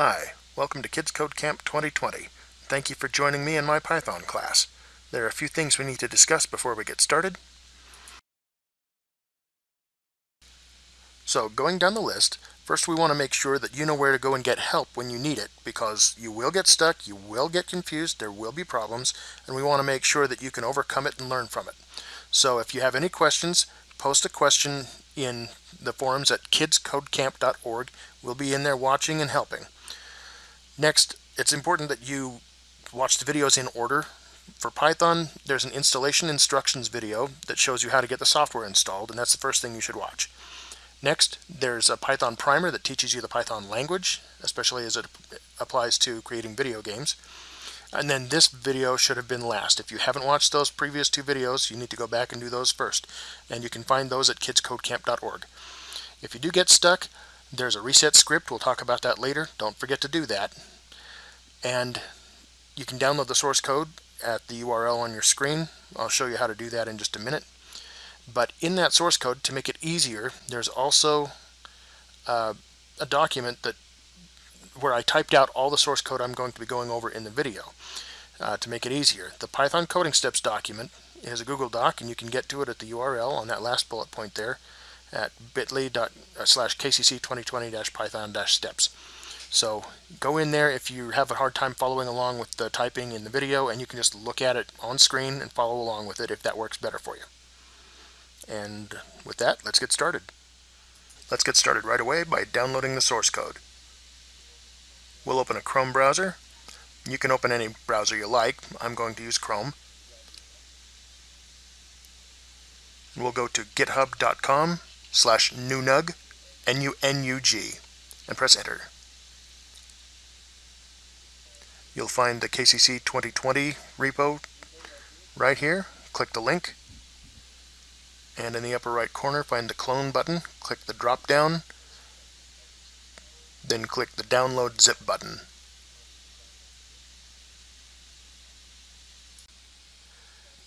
Hi, welcome to Kids Code Camp 2020. Thank you for joining me in my Python class. There are a few things we need to discuss before we get started. So going down the list, first we want to make sure that you know where to go and get help when you need it because you will get stuck, you will get confused, there will be problems, and we want to make sure that you can overcome it and learn from it. So if you have any questions, post a question in the forums at kidscodecamp.org. We'll be in there watching and helping. Next, it's important that you watch the videos in order. For Python, there's an installation instructions video that shows you how to get the software installed, and that's the first thing you should watch. Next, there's a Python primer that teaches you the Python language, especially as it applies to creating video games. And then this video should have been last. If you haven't watched those previous two videos, you need to go back and do those first. And you can find those at kidscodecamp.org. If you do get stuck, there's a reset script. We'll talk about that later. Don't forget to do that. And you can download the source code at the URL on your screen. I'll show you how to do that in just a minute. But in that source code, to make it easier, there's also uh, a document that where I typed out all the source code I'm going to be going over in the video uh, to make it easier. The Python coding steps document is a Google Doc and you can get to it at the URL on that last bullet point there at bit.ly uh, slash kcc 2020-python-steps. So go in there if you have a hard time following along with the typing in the video and you can just look at it on screen and follow along with it if that works better for you. And with that, let's get started. Let's get started right away by downloading the source code. We'll open a Chrome browser. You can open any browser you like. I'm going to use Chrome. We'll go to github.com slash nunug, N-U-N-U-G, and press enter. You'll find the KCC 2020 repo right here. Click the link. And in the upper right corner, find the clone button. Click the drop down then click the download zip button.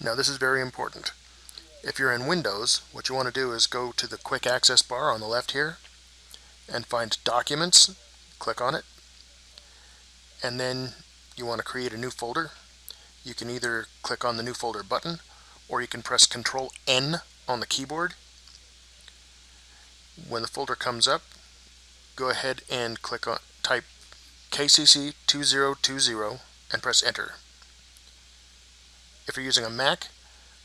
Now this is very important. If you're in Windows, what you want to do is go to the quick access bar on the left here and find Documents, click on it, and then you want to create a new folder. You can either click on the new folder button or you can press Control N on the keyboard. When the folder comes up, go ahead and click on type KCC 2020 and press enter. If you're using a Mac,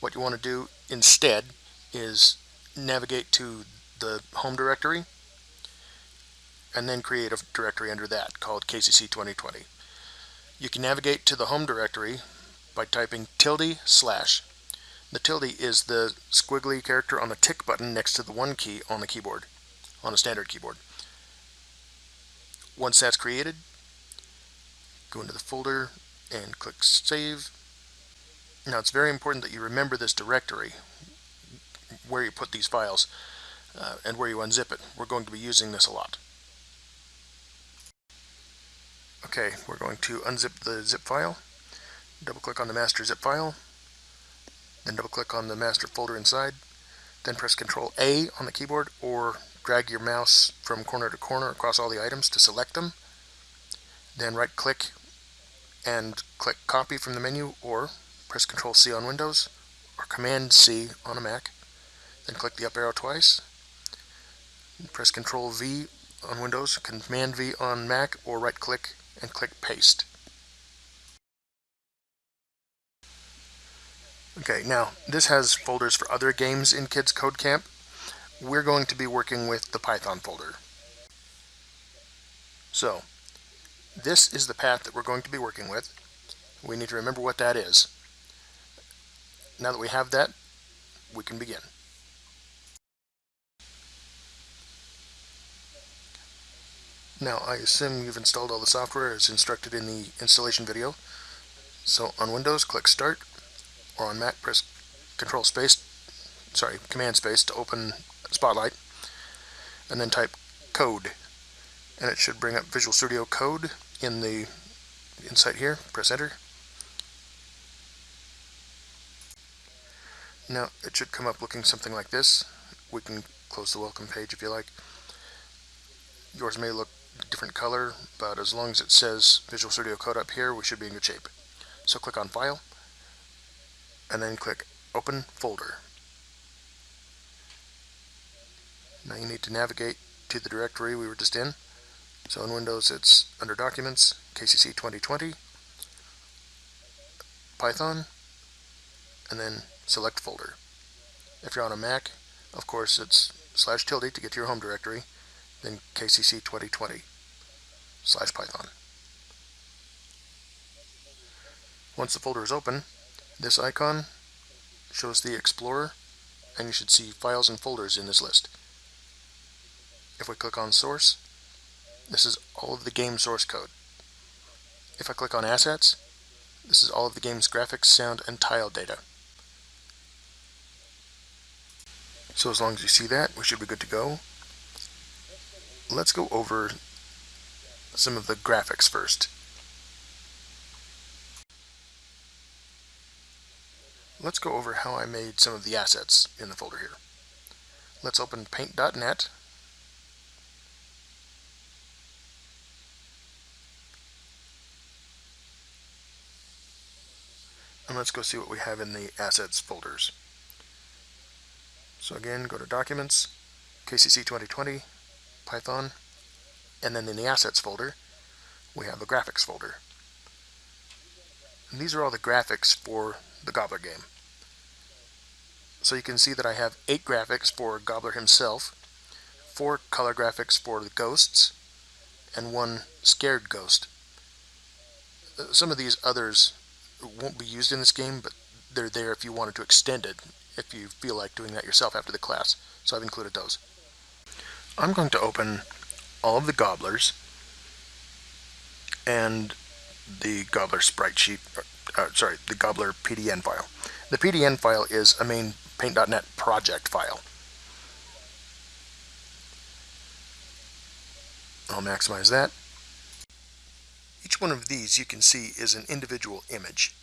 what you want to do instead is navigate to the home directory and then create a directory under that called KCC 2020. You can navigate to the home directory by typing tilde slash. The tilde is the squiggly character on the tick button next to the one key on the keyboard, on a standard keyboard. Once that's created, go into the folder and click Save. Now it's very important that you remember this directory, where you put these files, uh, and where you unzip it. We're going to be using this a lot. Okay, we're going to unzip the zip file, double click on the master zip file, then double click on the master folder inside, then press Control A on the keyboard or drag your mouse from corner to corner across all the items to select them. Then right click and click copy from the menu or press Control C on Windows or Command C on a Mac. Then click the up arrow twice. Press Control V on Windows, Command V on Mac, or right click and click paste. Okay, now this has folders for other games in Kids Code Camp we're going to be working with the Python folder. So, this is the path that we're going to be working with. We need to remember what that is. Now that we have that, we can begin. Now, I assume you've installed all the software as instructed in the installation video. So on Windows, click Start, or on Mac, press Control Space, sorry, Command Space to open Spotlight, and then type code. And it should bring up Visual Studio Code in the Insight here. Press enter. Now it should come up looking something like this. We can close the welcome page if you like. Yours may look different color, but as long as it says Visual Studio Code up here, we should be in good shape. So click on File, and then click Open Folder. Now you need to navigate to the directory we were just in. So in Windows it's under Documents, KCC 2020, Python, and then select folder. If you're on a Mac, of course it's slash tilde to get to your home directory, then KCC 2020 slash Python. Once the folder is open, this icon shows the Explorer, and you should see files and folders in this list. If we click on Source, this is all of the game source code. If I click on Assets, this is all of the game's graphics, sound, and tile data. So as long as you see that, we should be good to go. Let's go over some of the graphics first. Let's go over how I made some of the assets in the folder here. Let's open paint.net and let's go see what we have in the assets folders. So again, go to Documents, KCC 2020, Python, and then in the Assets folder, we have a Graphics folder. And these are all the graphics for the Gobbler game. So you can see that I have eight graphics for Gobbler himself, four color graphics for the ghosts, and one scared ghost. Uh, some of these others won't be used in this game, but they're there if you wanted to extend it, if you feel like doing that yourself after the class. So I've included those. I'm going to open all of the gobblers and the gobbler sprite sheet, uh, sorry, the gobbler PDN file. The PDN file is a main paint.net project file. I'll maximize that. Each one of these you can see is an individual image.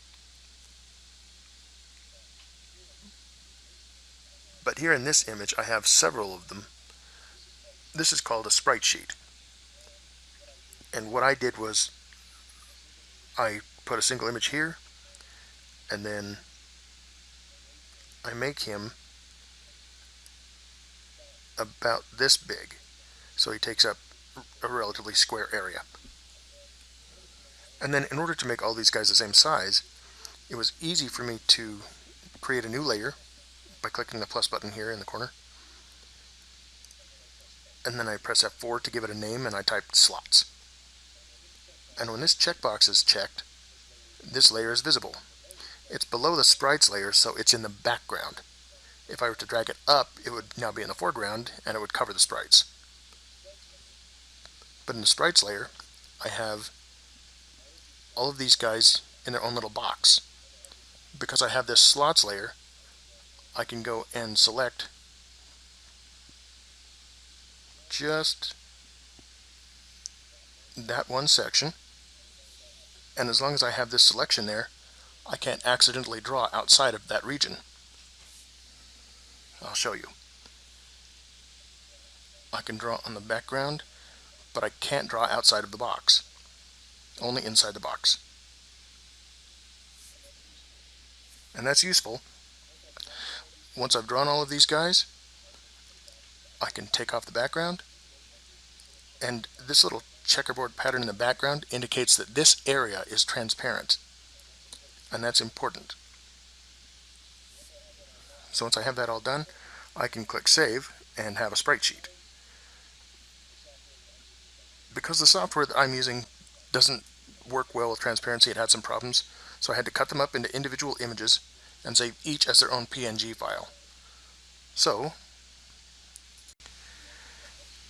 But here in this image I have several of them. This is called a sprite sheet. And what I did was I put a single image here and then I make him about this big. So he takes up a relatively square area. And then in order to make all these guys the same size, it was easy for me to create a new layer by clicking the plus button here in the corner. And then I press F4 to give it a name and I type slots. And when this checkbox is checked, this layer is visible. It's below the sprites layer, so it's in the background. If I were to drag it up, it would now be in the foreground and it would cover the sprites. But in the sprites layer, I have all of these guys in their own little box. Because I have this slots layer, I can go and select just that one section. And as long as I have this selection there, I can't accidentally draw outside of that region. I'll show you. I can draw on the background, but I can't draw outside of the box only inside the box. And that's useful. Once I've drawn all of these guys, I can take off the background and this little checkerboard pattern in the background indicates that this area is transparent and that's important. So once I have that all done, I can click Save and have a sprite sheet. Because the software that I'm using doesn't work well with transparency. It had some problems. So I had to cut them up into individual images and save each as their own PNG file. So,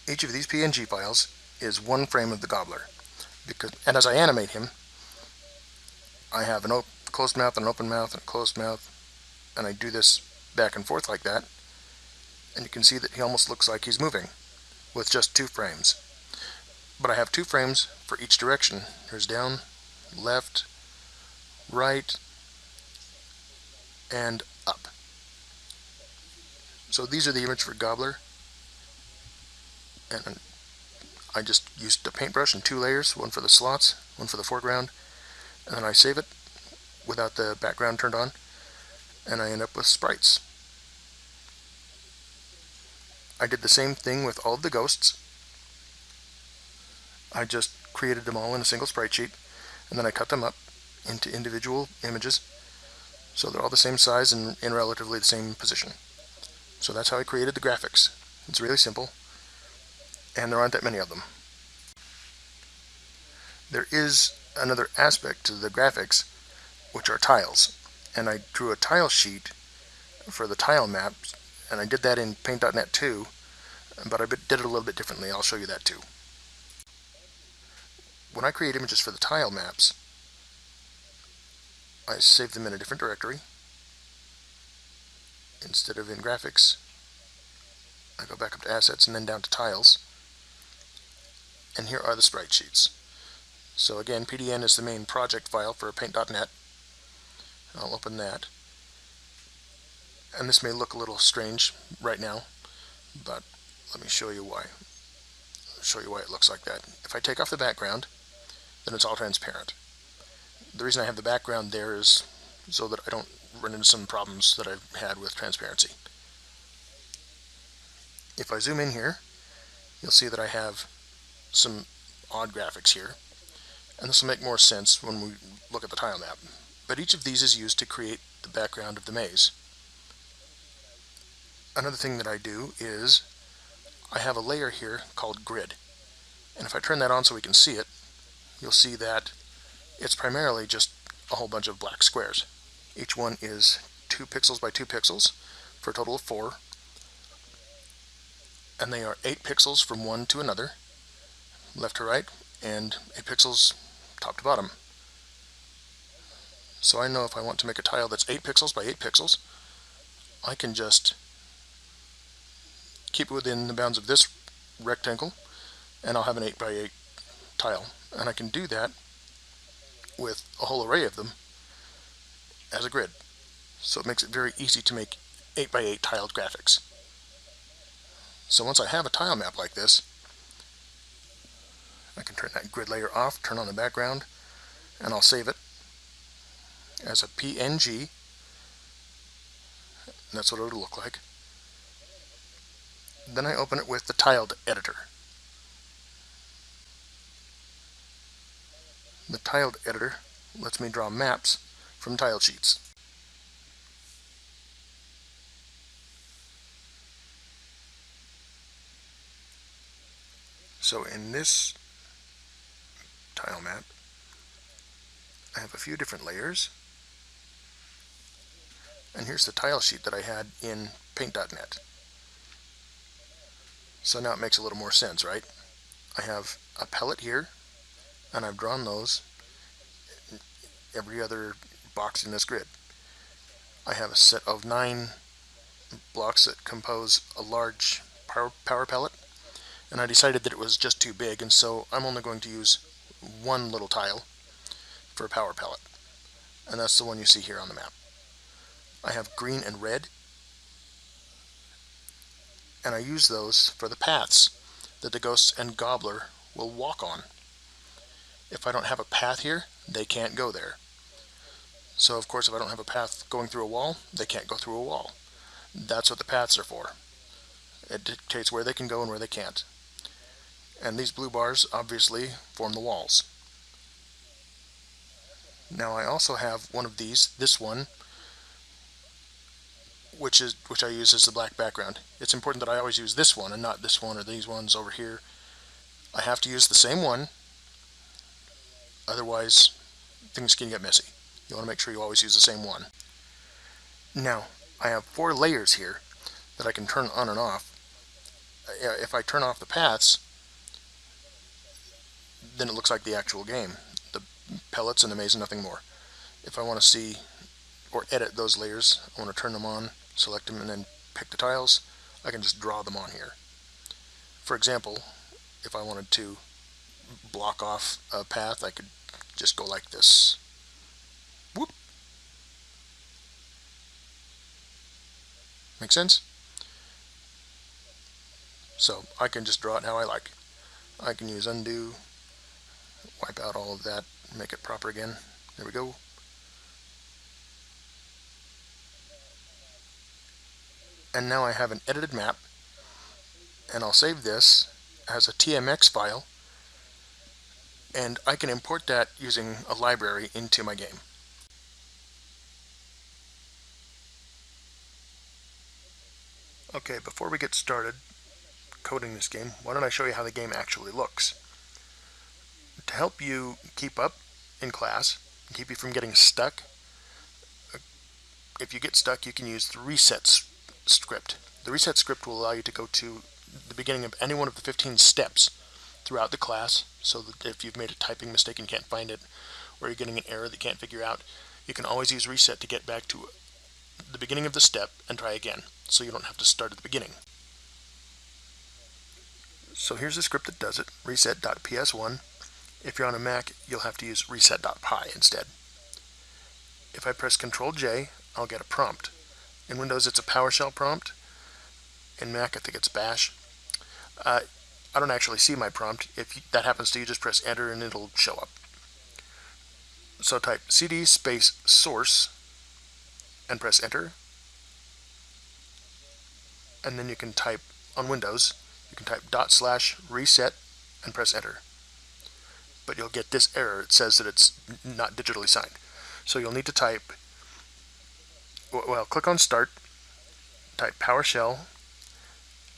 each of these PNG files is one frame of the gobbler. Because, and as I animate him, I have an closed mouth and an open mouth and a closed mouth, and I do this back and forth like that, and you can see that he almost looks like he's moving with just two frames but I have two frames for each direction. Here's down, left, right, and up. So these are the image for Gobbler. And I just used a paintbrush in two layers, one for the slots, one for the foreground, and then I save it without the background turned on, and I end up with sprites. I did the same thing with all of the ghosts. I just created them all in a single sprite sheet, and then I cut them up into individual images, so they're all the same size and in relatively the same position. So that's how I created the graphics. It's really simple, and there aren't that many of them. There is another aspect to the graphics, which are tiles. And I drew a tile sheet for the tile maps, and I did that in Paint.net too, but I did it a little bit differently. I'll show you that too. When I create images for the tile maps, I save them in a different directory. Instead of in graphics, I go back up to assets and then down to tiles. And here are the sprite sheets. So again, PDN is the main project file for paint.net. I'll open that. And this may look a little strange right now, but let me show you why. I'll show you why it looks like that. If I take off the background, then it's all transparent. The reason I have the background there is so that I don't run into some problems that I've had with transparency. If I zoom in here, you'll see that I have some odd graphics here. And this will make more sense when we look at the tile map. But each of these is used to create the background of the maze. Another thing that I do is I have a layer here called grid. And if I turn that on so we can see it, you'll see that it's primarily just a whole bunch of black squares. Each one is 2 pixels by 2 pixels for a total of 4. And they are 8 pixels from one to another, left to right, and 8 pixels top to bottom. So I know if I want to make a tile that's 8 pixels by 8 pixels, I can just keep it within the bounds of this rectangle, and I'll have an 8 by 8 tile. And I can do that with a whole array of them as a grid. So it makes it very easy to make 8 by 8 tiled graphics. So once I have a tile map like this, I can turn that grid layer off, turn on the background, and I'll save it as a PNG. That's what it'll look like. Then I open it with the tiled editor. The tiled editor lets me draw maps from tile sheets. So in this tile map, I have a few different layers. And here's the tile sheet that I had in Paint.net. So now it makes a little more sense, right? I have a pellet here, and I've drawn those every other box in this grid. I have a set of nine blocks that compose a large power, power pellet, and I decided that it was just too big, and so I'm only going to use one little tile for a power pellet. And that's the one you see here on the map. I have green and red. And I use those for the paths that the ghosts and gobbler will walk on. If I don't have a path here, they can't go there. So of course if I don't have a path going through a wall, they can't go through a wall. That's what the paths are for. It dictates where they can go and where they can't and these blue bars obviously form the walls. Now I also have one of these, this one, which is which I use as the black background. It's important that I always use this one and not this one or these ones over here. I have to use the same one, otherwise things can get messy. You want to make sure you always use the same one. Now, I have four layers here that I can turn on and off. Uh, if I turn off the paths, then it looks like the actual game. The pellets and the maze and nothing more. If I want to see or edit those layers, I want to turn them on, select them, and then pick the tiles, I can just draw them on here. For example, if I wanted to block off a path, I could just go like this. Whoop. Make sense? So I can just draw it how I like. I can use undo, wipe out all of that, make it proper again. There we go. And now I have an edited map, and I'll save this as a TMX file, and I can import that using a library into my game. Okay, before we get started coding this game, why don't I show you how the game actually looks. To help you keep up in class, and keep you from getting stuck, if you get stuck, you can use the reset script. The reset script will allow you to go to the beginning of any one of the 15 steps throughout the class, so that if you've made a typing mistake and can't find it, or you're getting an error that you can't figure out, you can always use reset to get back to the beginning of the step and try again so you don't have to start at the beginning. So here's the script that does it, reset.ps1. If you're on a Mac, you'll have to use reset.py instead. If I press Ctrl J, I'll get a prompt. In Windows, it's a PowerShell prompt. In Mac, I think it's Bash. Uh, I don't actually see my prompt. If that happens to you, just press enter and it'll show up. So type cd space source and press enter and then you can type on Windows, you can type dot slash reset and press enter. But you'll get this error. It says that it's not digitally signed. So you'll need to type, well, click on start, type PowerShell,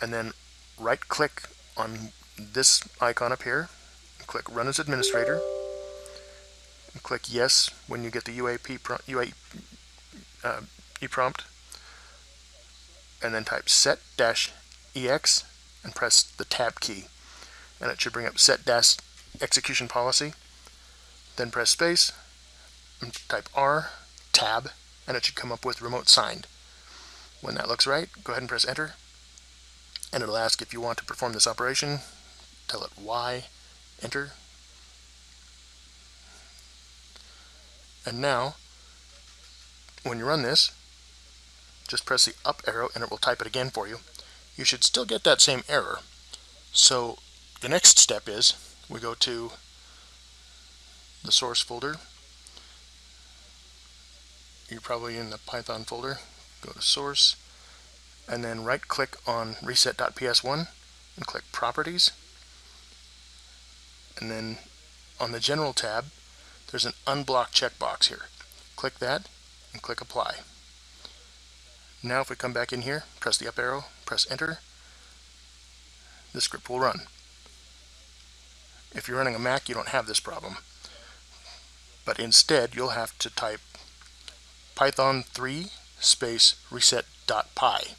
and then right click on this icon up here, click run as administrator, click yes when you get the UAC uh, prompt and then type set-ex and press the tab key and it should bring up set-execution policy then press space and type R tab and it should come up with remote signed when that looks right go ahead and press enter and it'll ask if you want to perform this operation tell it Y enter and now when you run this just press the up arrow and it will type it again for you. You should still get that same error. So the next step is we go to the source folder. You're probably in the Python folder. Go to source and then right click on reset.ps1 and click properties. And then on the general tab there's an unblock checkbox here. Click that and click apply. Now if we come back in here, press the up arrow, press enter, the script will run. If you're running a Mac, you don't have this problem. But instead, you'll have to type python 3 space reset.py.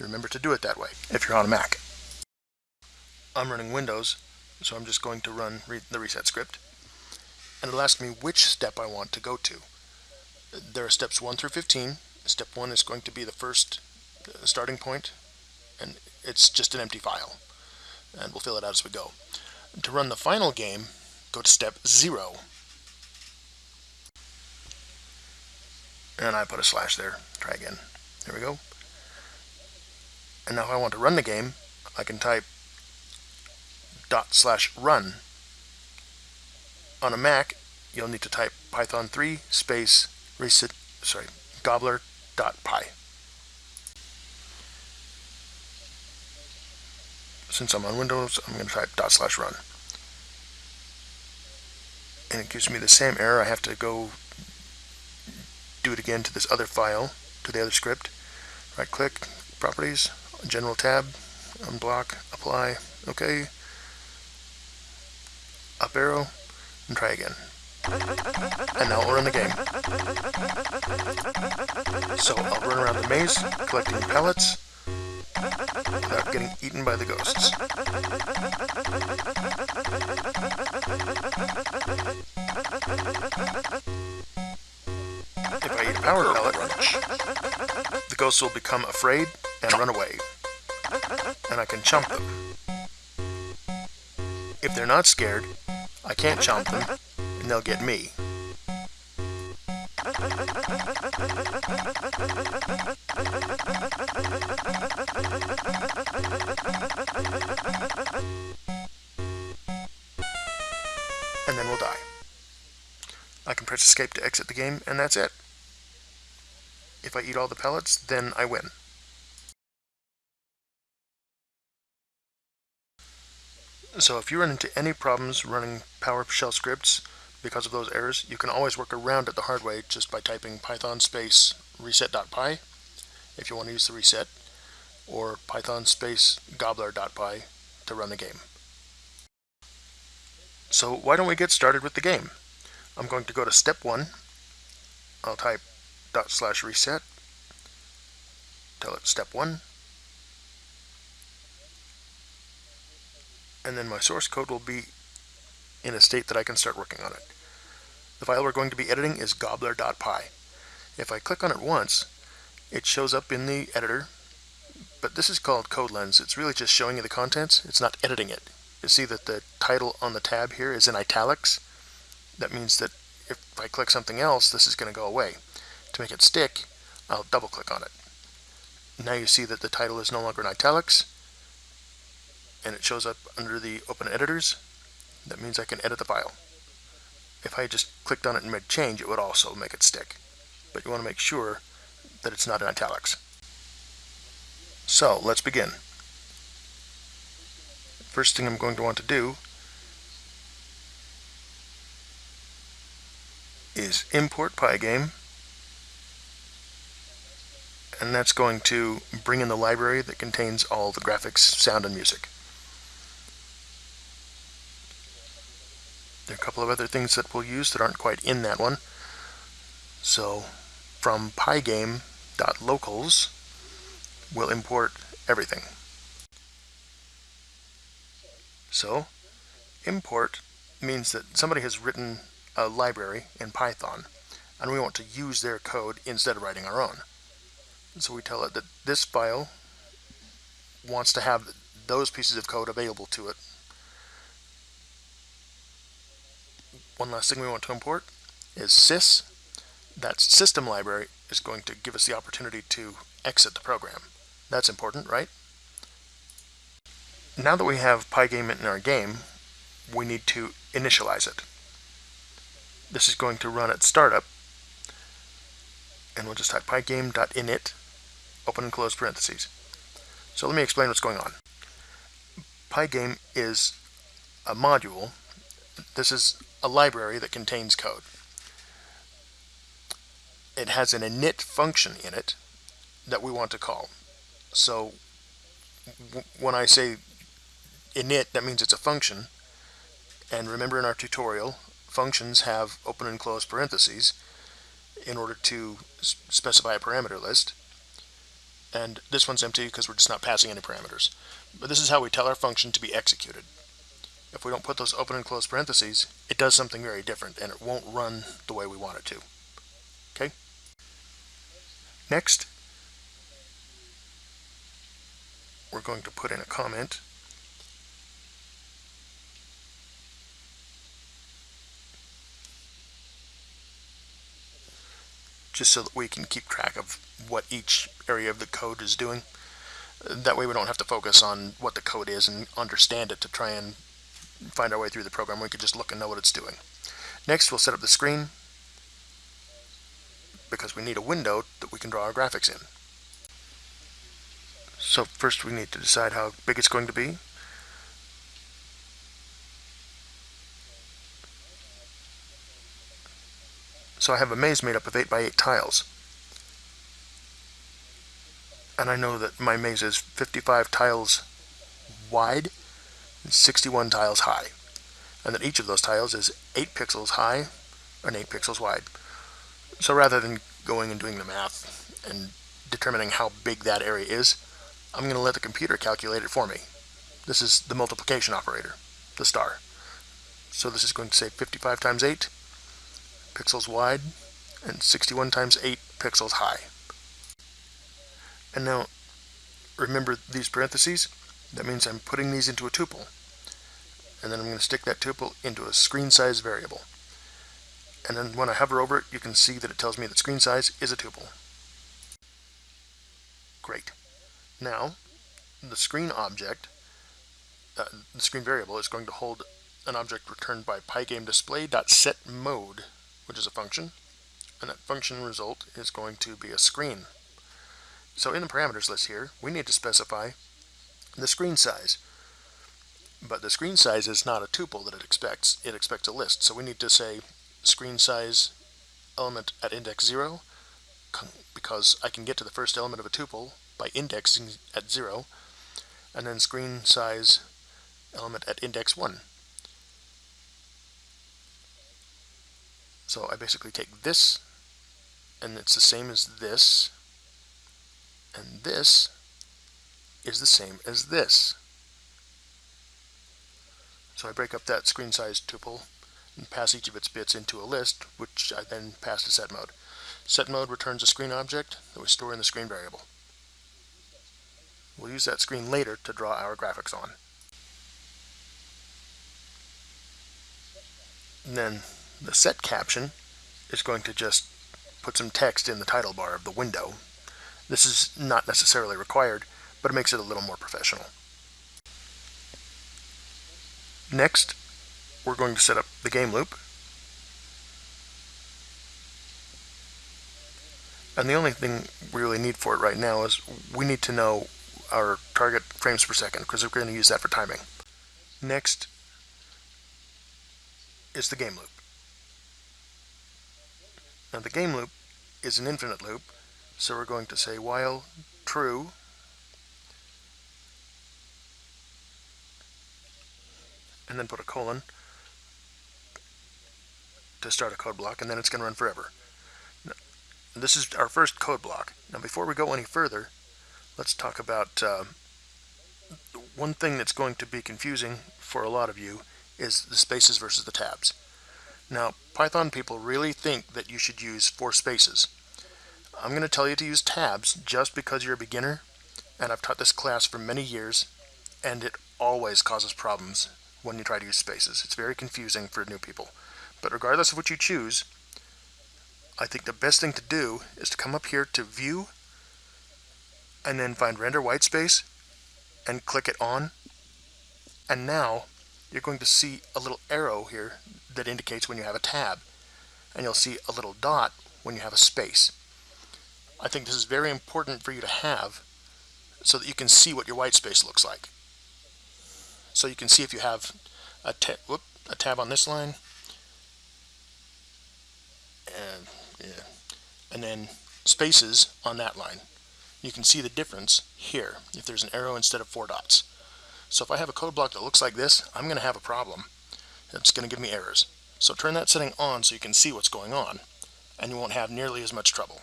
Remember to do it that way if you're on a Mac. I'm running Windows, so I'm just going to run re the reset script. And it'll ask me which step I want to go to. There are steps 1 through 15, Step 1 is going to be the first uh, starting point, and it's just an empty file. And we'll fill it out as we go. To run the final game, go to step 0. And I put a slash there. Try again. There we go. And now if I want to run the game, I can type dot slash run. On a Mac, you'll need to type python 3 space reset, sorry, gobbler Since I'm on Windows, I'm going to type dot slash run. And it gives me the same error. I have to go do it again to this other file, to the other script. Right click, properties, general tab, unblock, apply, okay. Up arrow, and try again. And now we'll run the game. So I'll run around the maze, collecting pellets, without getting eaten by the ghosts. If I eat power pellet, the ghosts will become afraid and run away. And I can chomp them. If they're not scared, I can't chomp them, and they'll get me. And then we'll die. I can press escape to exit the game, and that's it. If I eat all the pellets, then I win. So if you run into any problems running PowerShell scripts because of those errors, you can always work around it the hard way just by typing python space reset.py if you want to use the reset, or python space gobbler.py to run the game. So why don't we get started with the game? I'm going to go to step one. I'll type dot slash reset, tell it step one, and then my source code will be in a state that I can start working on it. The file we're going to be editing is gobbler.py. If I click on it once, it shows up in the editor, but this is called CodeLens. It's really just showing you the contents. It's not editing it. You see that the title on the tab here is in italics. That means that if I click something else, this is going to go away. To make it stick, I'll double click on it. Now you see that the title is no longer in italics, and it shows up under the open editors. That means I can edit the file. If I just clicked on it and made change, it would also make it stick. But you want to make sure that it's not in italics. So let's begin. First thing I'm going to want to do is import Pygame and that's going to bring in the library that contains all the graphics, sound, and music. There are a couple of other things that we'll use that aren't quite in that one. So from pygame.locals, we'll import everything. So import means that somebody has written a library in Python and we want to use their code instead of writing our own. So we tell it that this file wants to have those pieces of code available to it one last thing we want to import is sys. That system library is going to give us the opportunity to exit the program. That's important, right? Now that we have Pygame in our game, we need to initialize it. This is going to run at startup, and we'll just type pygame.init, open and close parentheses. So let me explain what's going on. Pygame is a module. This is a library that contains code. It has an init function in it that we want to call. So when I say init, that means it's a function. And remember in our tutorial, functions have open and close parentheses in order to specify a parameter list. And this one's empty because we're just not passing any parameters. But this is how we tell our function to be executed if we don't put those open and close parentheses, it does something very different and it won't run the way we want it to. Okay? Next, we're going to put in a comment just so that we can keep track of what each area of the code is doing. That way we don't have to focus on what the code is and understand it to try and find our way through the program. We could just look and know what it's doing. Next, we'll set up the screen because we need a window that we can draw our graphics in. So first we need to decide how big it's going to be. So I have a maze made up of 8 by 8 tiles. And I know that my maze is 55 tiles wide 61 tiles high. And that each of those tiles is 8 pixels high and 8 pixels wide. So rather than going and doing the math and determining how big that area is, I'm going to let the computer calculate it for me. This is the multiplication operator, the star. So this is going to say 55 times 8 pixels wide and 61 times 8 pixels high. And now, remember these parentheses? That means I'm putting these into a tuple. And then I'm going to stick that tuple into a screen size variable. And then when I hover over it, you can see that it tells me that screen size is a tuple. Great. Now, the screen object, uh, the screen variable is going to hold an object returned by pygamedisplay.setMode, which is a function, and that function result is going to be a screen. So in the parameters list here, we need to specify the screen size. But the screen size is not a tuple that it expects. It expects a list. So we need to say screen size element at index 0 because I can get to the first element of a tuple by indexing at 0 and then screen size element at index 1. So I basically take this and it's the same as this and this is the same as this. So I break up that screen size tuple and pass each of its bits into a list, which I then pass to set mode. Set mode returns a screen object that we store in the screen variable. We'll use that screen later to draw our graphics on. And then the set caption is going to just put some text in the title bar of the window. This is not necessarily required, but it makes it a little more professional. Next, we're going to set up the game loop. And the only thing we really need for it right now is we need to know our target frames per second because we're going to use that for timing. Next is the game loop. Now the game loop is an infinite loop, so we're going to say while true and then put a colon to start a code block, and then it's going to run forever. Now, this is our first code block. Now before we go any further, let's talk about uh, one thing that's going to be confusing for a lot of you is the spaces versus the tabs. Now, Python people really think that you should use four spaces. I'm going to tell you to use tabs just because you're a beginner, and I've taught this class for many years, and it always causes problems when you try to use spaces. It's very confusing for new people. But regardless of what you choose, I think the best thing to do is to come up here to View, and then find Render Whitespace, and click it on. And now, you're going to see a little arrow here that indicates when you have a tab. And you'll see a little dot when you have a space. I think this is very important for you to have so that you can see what your white space looks like. So you can see if you have a, ta whoop, a tab on this line, and, yeah, and then spaces on that line. You can see the difference here if there's an arrow instead of four dots. So if I have a code block that looks like this, I'm going to have a problem. It's going to give me errors. So turn that setting on so you can see what's going on, and you won't have nearly as much trouble.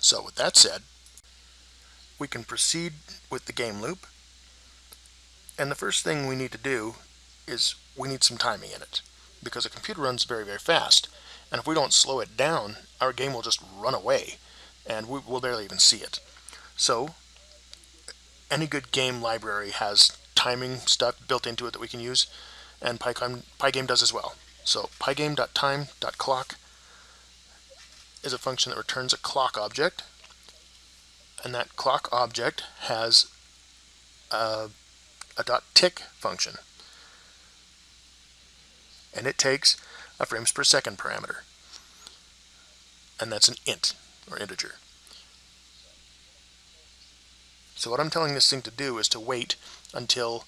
So with that said, we can proceed with the game loop. And the first thing we need to do is we need some timing in it because a computer runs very, very fast. And if we don't slow it down, our game will just run away and we will barely even see it. So any good game library has timing stuff built into it that we can use and Pygame, Pygame does as well. So pygame.time.clock is a function that returns a clock object, and that clock object has a, a dot tick function, and it takes a frames per second parameter, and that's an int or integer. So what I'm telling this thing to do is to wait until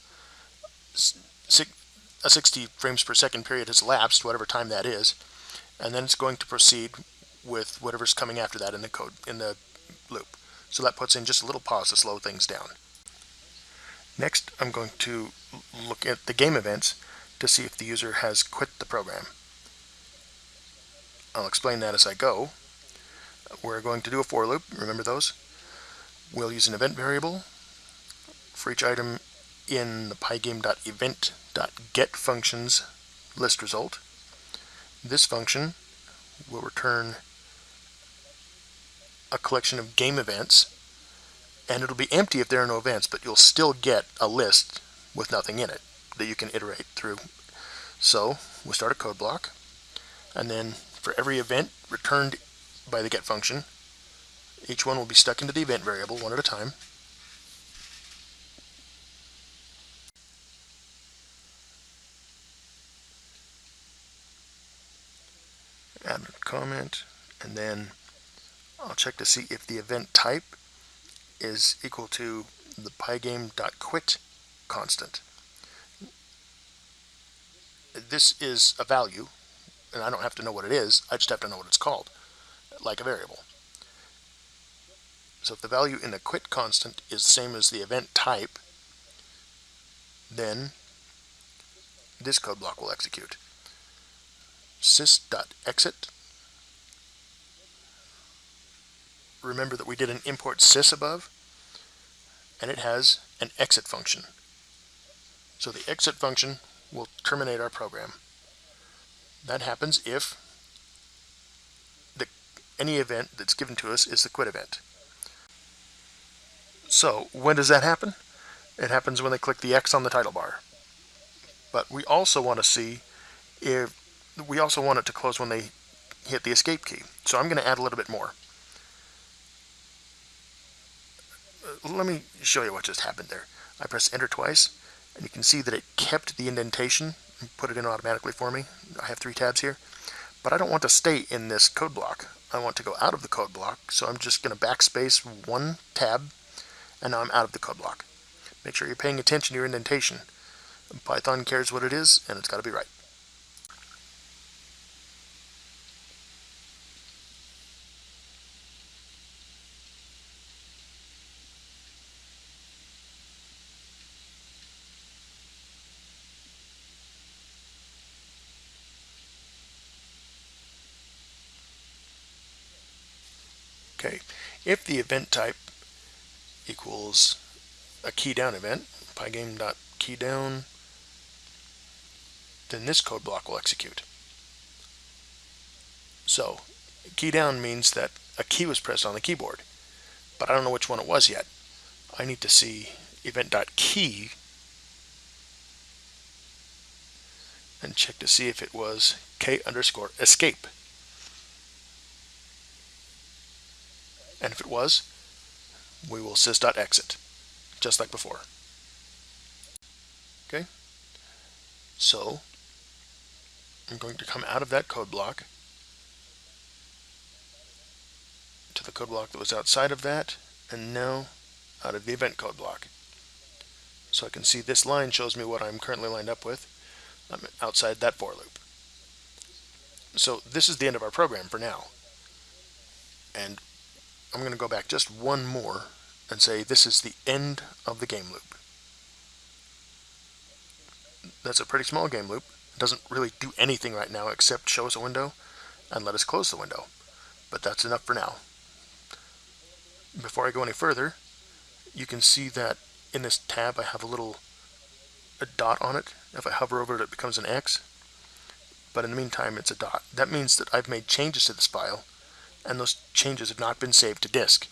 a 60 frames per second period has elapsed, whatever time that is, and then it's going to proceed with whatever's coming after that in the code in the loop. So that puts in just a little pause to slow things down. Next, I'm going to look at the game events to see if the user has quit the program. I'll explain that as I go. We're going to do a for loop, remember those? We'll use an event variable for each item in the pygame.event.get functions list result. This function will return a collection of game events and it'll be empty if there are no events but you'll still get a list with nothing in it that you can iterate through. So we'll start a code block And then for every event returned by the get function, each one will be stuck into the event variable one at a time. Add a comment, and then I'll check to see if the event type is equal to the pygame.quit constant. This is a value, and I don't have to know what it is, I just have to know what it's called, like a variable. So if the value in the quit constant is the same as the event type, then this code block will execute. sys.exit. Remember that we did an import sys above, and it has an exit function. So the exit function will terminate our program. That happens if the, any event that's given to us is the quit event. So when does that happen? It happens when they click the X on the title bar. But we also want to see if we also want it to close when they hit the escape key. So I'm going to add a little bit more. Uh, Uh, let me show you what just happened there. I press enter twice and you can see that it kept the indentation and put it in automatically for me. I have three tabs here. But I don't want to stay in this code block. I want to go out of the code block, so I'm just going to backspace one tab and now I'm out of the code block. Make sure you're paying attention to your indentation. Python cares what it is, and it's got to be right. Okay, if the event type equals a key down event, pygame.keyDown, then this code block will execute. So, key down means that a key was pressed on the keyboard, but I don't know which one it was yet. I need to see event.key and check to see if it was k underscore escape. And if it was, we will sys.exit, just like before. Okay, so I'm going to come out of that code block to the code block that was outside of that, and now out of the event code block. So I can see this line shows me what I'm currently lined up with. I'm outside that for loop. So this is the end of our program for now. And I'm going to go back just one more and say this is the end of the game loop. That's a pretty small game loop. It doesn't really do anything right now except show us a window and let us close the window. But that's enough for now. Before I go any further, you can see that in this tab I have a little a dot on it. If I hover over it, it becomes an X. But in the meantime, it's a dot. That means that I've made changes to this file and those changes have not been saved to disk.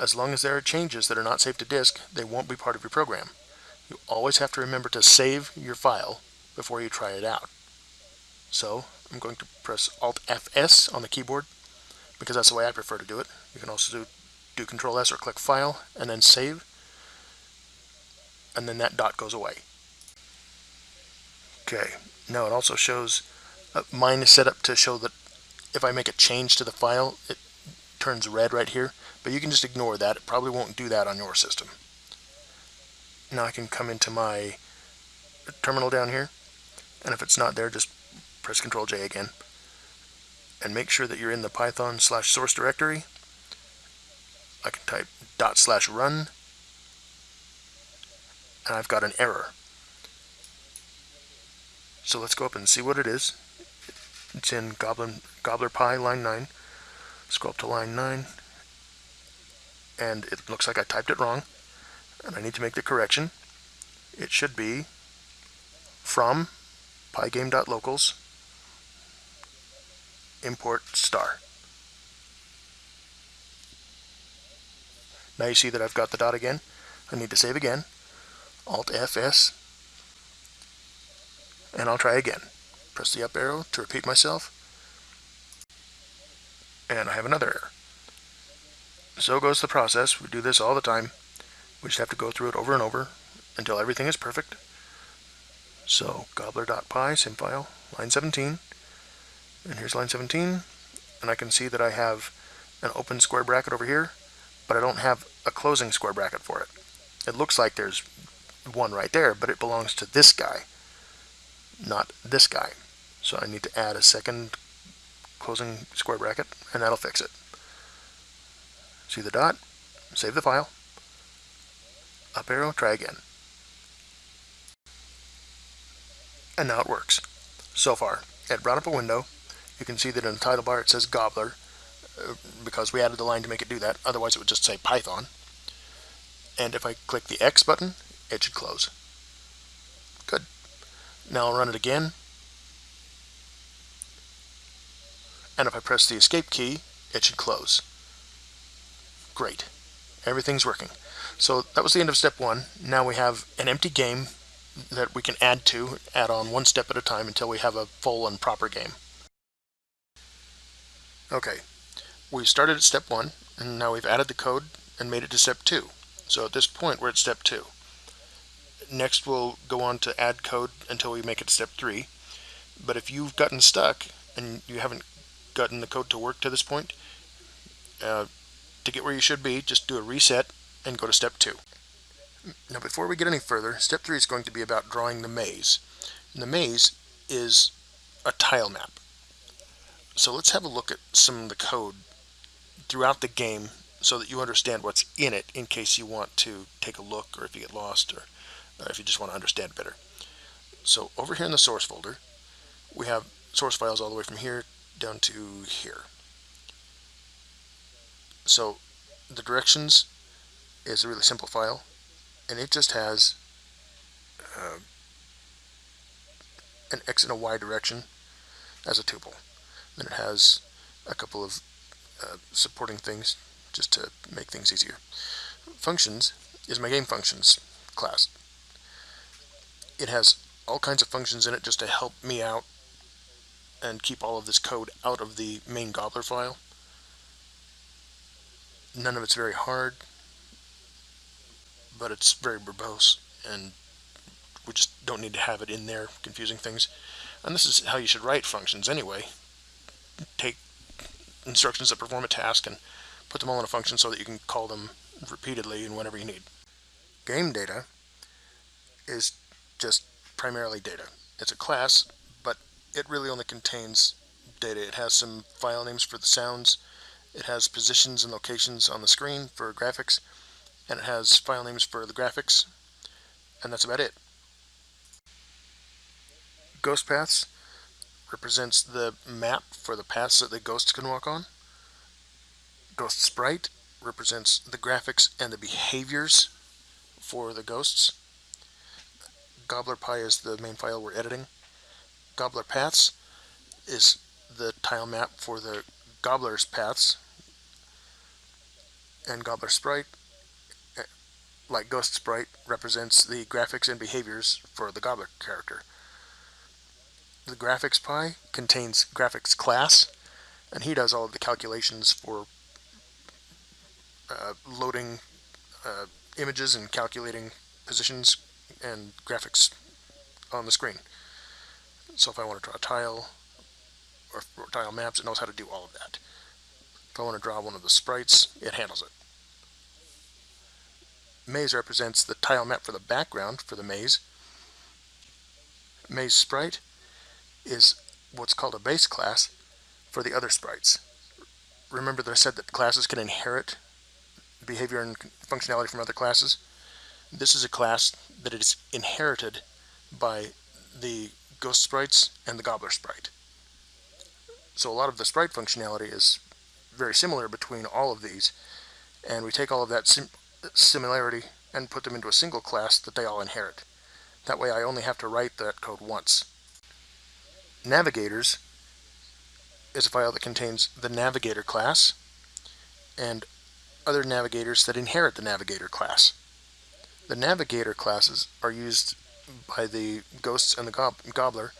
As long as there are changes that are not saved to disk, they won't be part of your program. You always have to remember to save your file before you try it out. So I'm going to press Alt Fs on the keyboard because that's the way I prefer to do it. You can also do, do Control S or click File and then Save and then that dot goes away. Okay, now it also shows uh, mine is set up to show that if I make a change to the file, it turns red right here, but you can just ignore that. It probably won't do that on your system. Now I can come into my terminal down here, and if it's not there, just press Control J again, and make sure that you're in the Python slash source directory. I can type dot slash run, and I've got an error. So let's go up and see what it is. It's in Goblin, Gobbler Py, line 9. Scroll up to line 9. And it looks like I typed it wrong. And I need to make the correction. It should be from pygame.locals import star. Now you see that I've got the dot again. I need to save again. Alt Fs. And I'll try again. Press the up arrow to repeat myself. And I have another error. So goes the process. We do this all the time. We just have to go through it over and over until everything is perfect. So gobbler.py, same file, line 17. And here's line 17. And I can see that I have an open square bracket over here, but I don't have a closing square bracket for it. It looks like there's one right there, but it belongs to this guy, not this guy. So I need to add a second closing square bracket, and that'll fix it. See the dot? Save the file. Up arrow, try again. And now it works. So far, it brought up a window. You can see that in the title bar it says Gobbler, uh, because we added the line to make it do that. Otherwise it would just say Python. And if I click the X button, it should close. Good. Now I'll run it again. And if I press the escape key, it should close. Great. Everything's working. So that was the end of step one. Now we have an empty game that we can add to, add on one step at a time until we have a full and proper game. Okay, we started at step one, and now we've added the code and made it to step two. So at this point, we're at step two. Next, we'll go on to add code until we make it to step three. But if you've gotten stuck and you haven't gotten the code to work to this point, uh, to get where you should be, just do a reset and go to step two. Now before we get any further, step three is going to be about drawing the maze. And the maze is a tile map. So let's have a look at some of the code throughout the game so that you understand what's in it in case you want to take a look or if you get lost or uh, if you just want to understand better. So over here in the source folder, we have source files all the way from here down to here. So the directions is a really simple file and it just has uh, an X and a Y direction as a tuple. Then it has a couple of uh, supporting things just to make things easier. Functions is my game functions class. It has all kinds of functions in it just to help me out and keep all of this code out of the main gobbler file. None of it's very hard, but it's very verbose and we just don't need to have it in there confusing things. And this is how you should write functions anyway. Take instructions that perform a task and put them all in a function so that you can call them repeatedly and whenever you need. Game data is just primarily data. It's a class, it really only contains data. It has some file names for the sounds, it has positions and locations on the screen for graphics, and it has file names for the graphics, and that's about it. Ghost paths represents the map for the paths that the ghosts can walk on. Ghost sprite represents the graphics and the behaviors for the ghosts. Gobbler Py is the main file we're editing. Gobbler paths is the tile map for the gobbler's paths. And Gobbler sprite, eh, like Ghost sprite, represents the graphics and behaviors for the gobbler character. The graphics py contains graphics class, and he does all of the calculations for uh, loading uh, images and calculating positions and graphics on the screen. So if I want to draw a tile or, or tile maps, it knows how to do all of that. If I want to draw one of the sprites, it handles it. Maze represents the tile map for the background for the maze. Maze sprite is what's called a base class for the other sprites. Remember that I said that classes can inherit behavior and functionality from other classes. This is a class that is inherited by the ghost sprites and the gobbler sprite. So a lot of the sprite functionality is very similar between all of these and we take all of that sim similarity and put them into a single class that they all inherit. That way I only have to write that code once. Navigators is a file that contains the navigator class and other navigators that inherit the navigator class. The navigator classes are used by the ghosts and the gob gobbler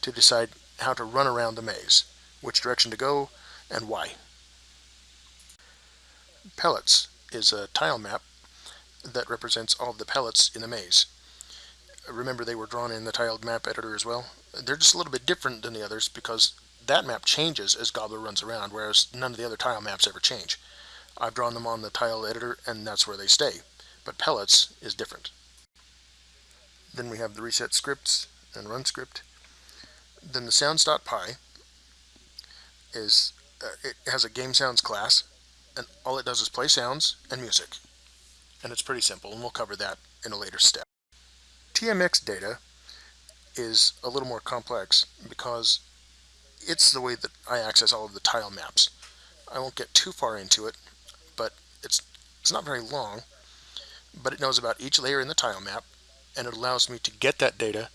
to decide how to run around the maze, which direction to go, and why. Pellets is a tile map that represents all of the pellets in the maze. Remember they were drawn in the tiled map editor as well. They're just a little bit different than the others because that map changes as Gobbler runs around, whereas none of the other tile maps ever change. I've drawn them on the tile editor and that's where they stay. But pellets is different. Then we have the reset scripts and run script. Then the sounds.py is uh, it has a game sounds class and all it does is play sounds and music. And it's pretty simple and we'll cover that in a later step. TMX data is a little more complex because it's the way that I access all of the tile maps. I won't get too far into it, but it's it's not very long, but it knows about each layer in the tile map, and it allows me to get that data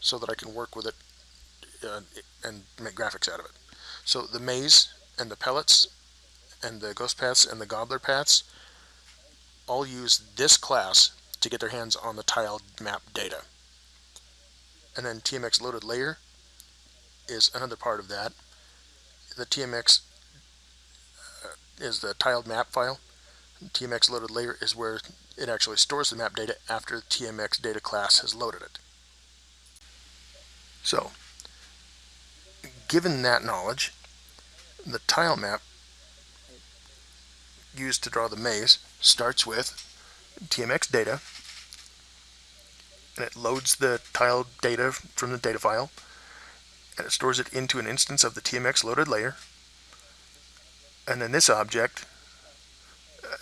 so that I can work with it uh, and make graphics out of it. So the maze and the pellets and the ghost paths and the gobbler paths all use this class to get their hands on the tile map data. And then TMX loaded layer is another part of that. The TMX uh, is the tiled map file. TMX loaded layer is where it actually stores the map data after the TMX data class has loaded it. So, given that knowledge, the tile map used to draw the maze starts with TMX data, and it loads the tile data from the data file, and it stores it into an instance of the TMX loaded layer, and then this object,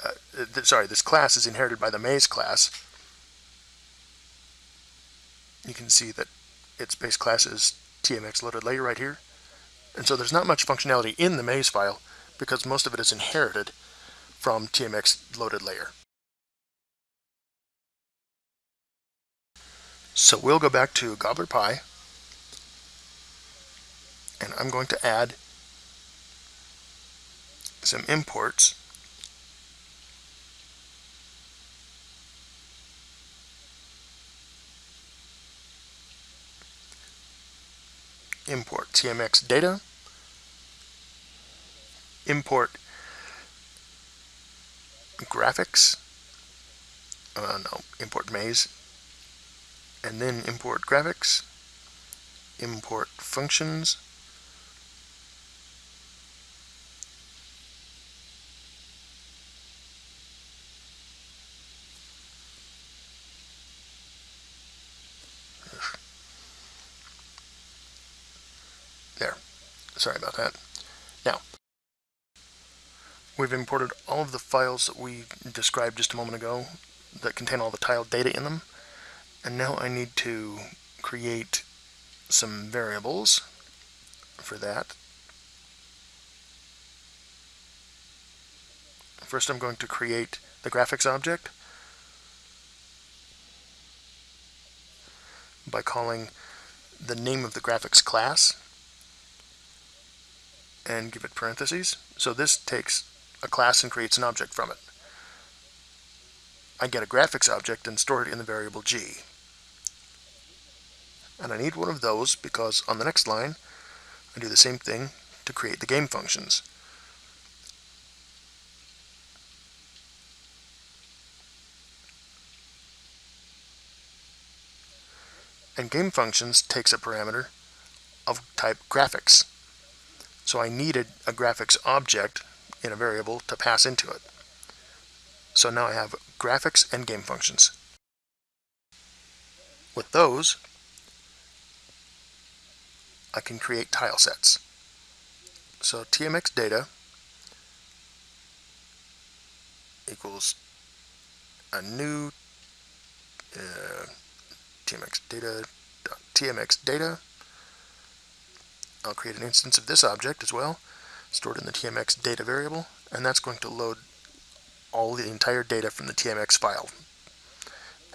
uh, uh, sorry, this class is inherited by the maze class. You can see that its base class is TMX loaded layer right here. And so there's not much functionality in the maze file because most of it is inherited from TMX loaded layer. So we'll go back to Gobbler Py and I'm going to add some imports import TMX data, import graphics, uh, no, import maze, and then import graphics, import functions, There. Sorry about that. Now, we've imported all of the files that we described just a moment ago that contain all the tile data in them. And now I need to create some variables for that. First I'm going to create the graphics object by calling the name of the graphics class and give it parentheses. So this takes a class and creates an object from it. I get a graphics object and store it in the variable g. And I need one of those because on the next line I do the same thing to create the game functions. And game functions takes a parameter of type graphics. So I needed a graphics object in a variable to pass into it. So now I have graphics and game functions. With those, I can create tile sets. So TMX data equals a new uh, TMX data TMX data I'll create an instance of this object as well, stored in the TMX data variable, and that's going to load all the entire data from the TMX file.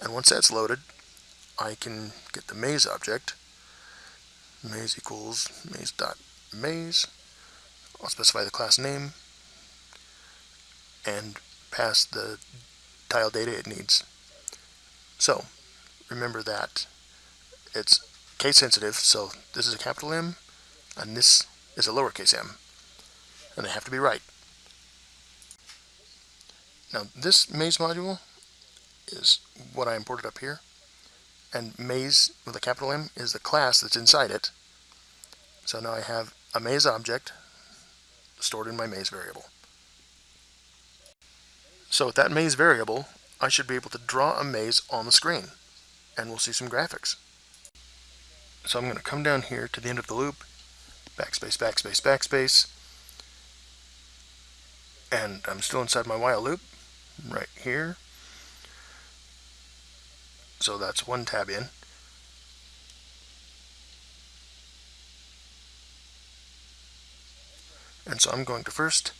And once that's loaded, I can get the maze object, maze equals maze.maze, I'll specify the class name, and pass the tile data it needs. So, remember that it's case sensitive, so this is a capital M, and this is a lowercase m, and they have to be right. Now this maze module is what I imported up here, and maze with a capital M is the class that's inside it. So now I have a maze object stored in my maze variable. So with that maze variable, I should be able to draw a maze on the screen, and we'll see some graphics. So I'm going to come down here to the end of the loop, backspace, backspace, backspace, and I'm still inside my while loop, right here. So that's one tab in. And so I'm going to first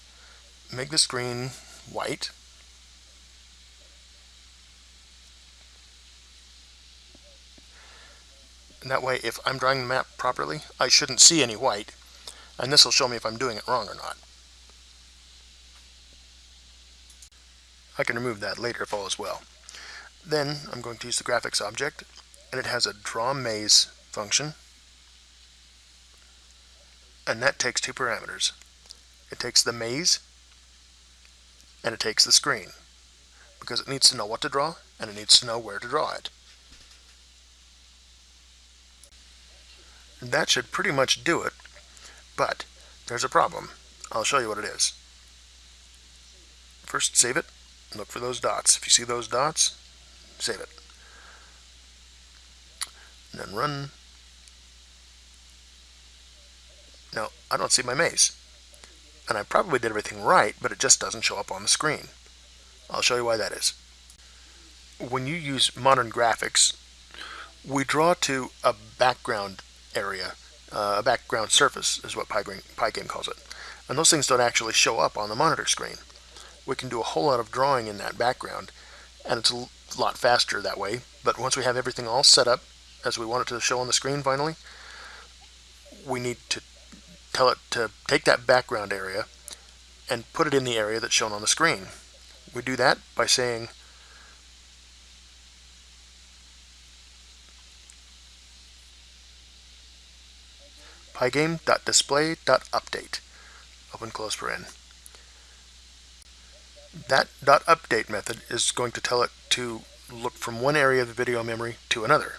make the screen white. And that way, if I'm drawing the map properly, I shouldn't see any white. And this will show me if I'm doing it wrong or not. I can remove that later if all is well. Then I'm going to use the graphics object, and it has a draw maze function, and that takes two parameters. It takes the maze, and it takes the screen, because it needs to know what to draw, and it needs to know where to draw it. That should pretty much do it, but there's a problem. I'll show you what it is. First, save it, look for those dots. If you see those dots, save it. And then run. Now, I don't see my maze. And I probably did everything right, but it just doesn't show up on the screen. I'll show you why that is. When you use modern graphics, we draw to a background area, uh, a background surface is what Pygame calls it. And those things don't actually show up on the monitor screen. We can do a whole lot of drawing in that background and it's a lot faster that way. But once we have everything all set up as we want it to show on the screen finally we need to tell it to take that background area and put it in the area that's shown on the screen. We do that by saying pygame.display.update open close paren that .update method is going to tell it to look from one area of the video memory to another.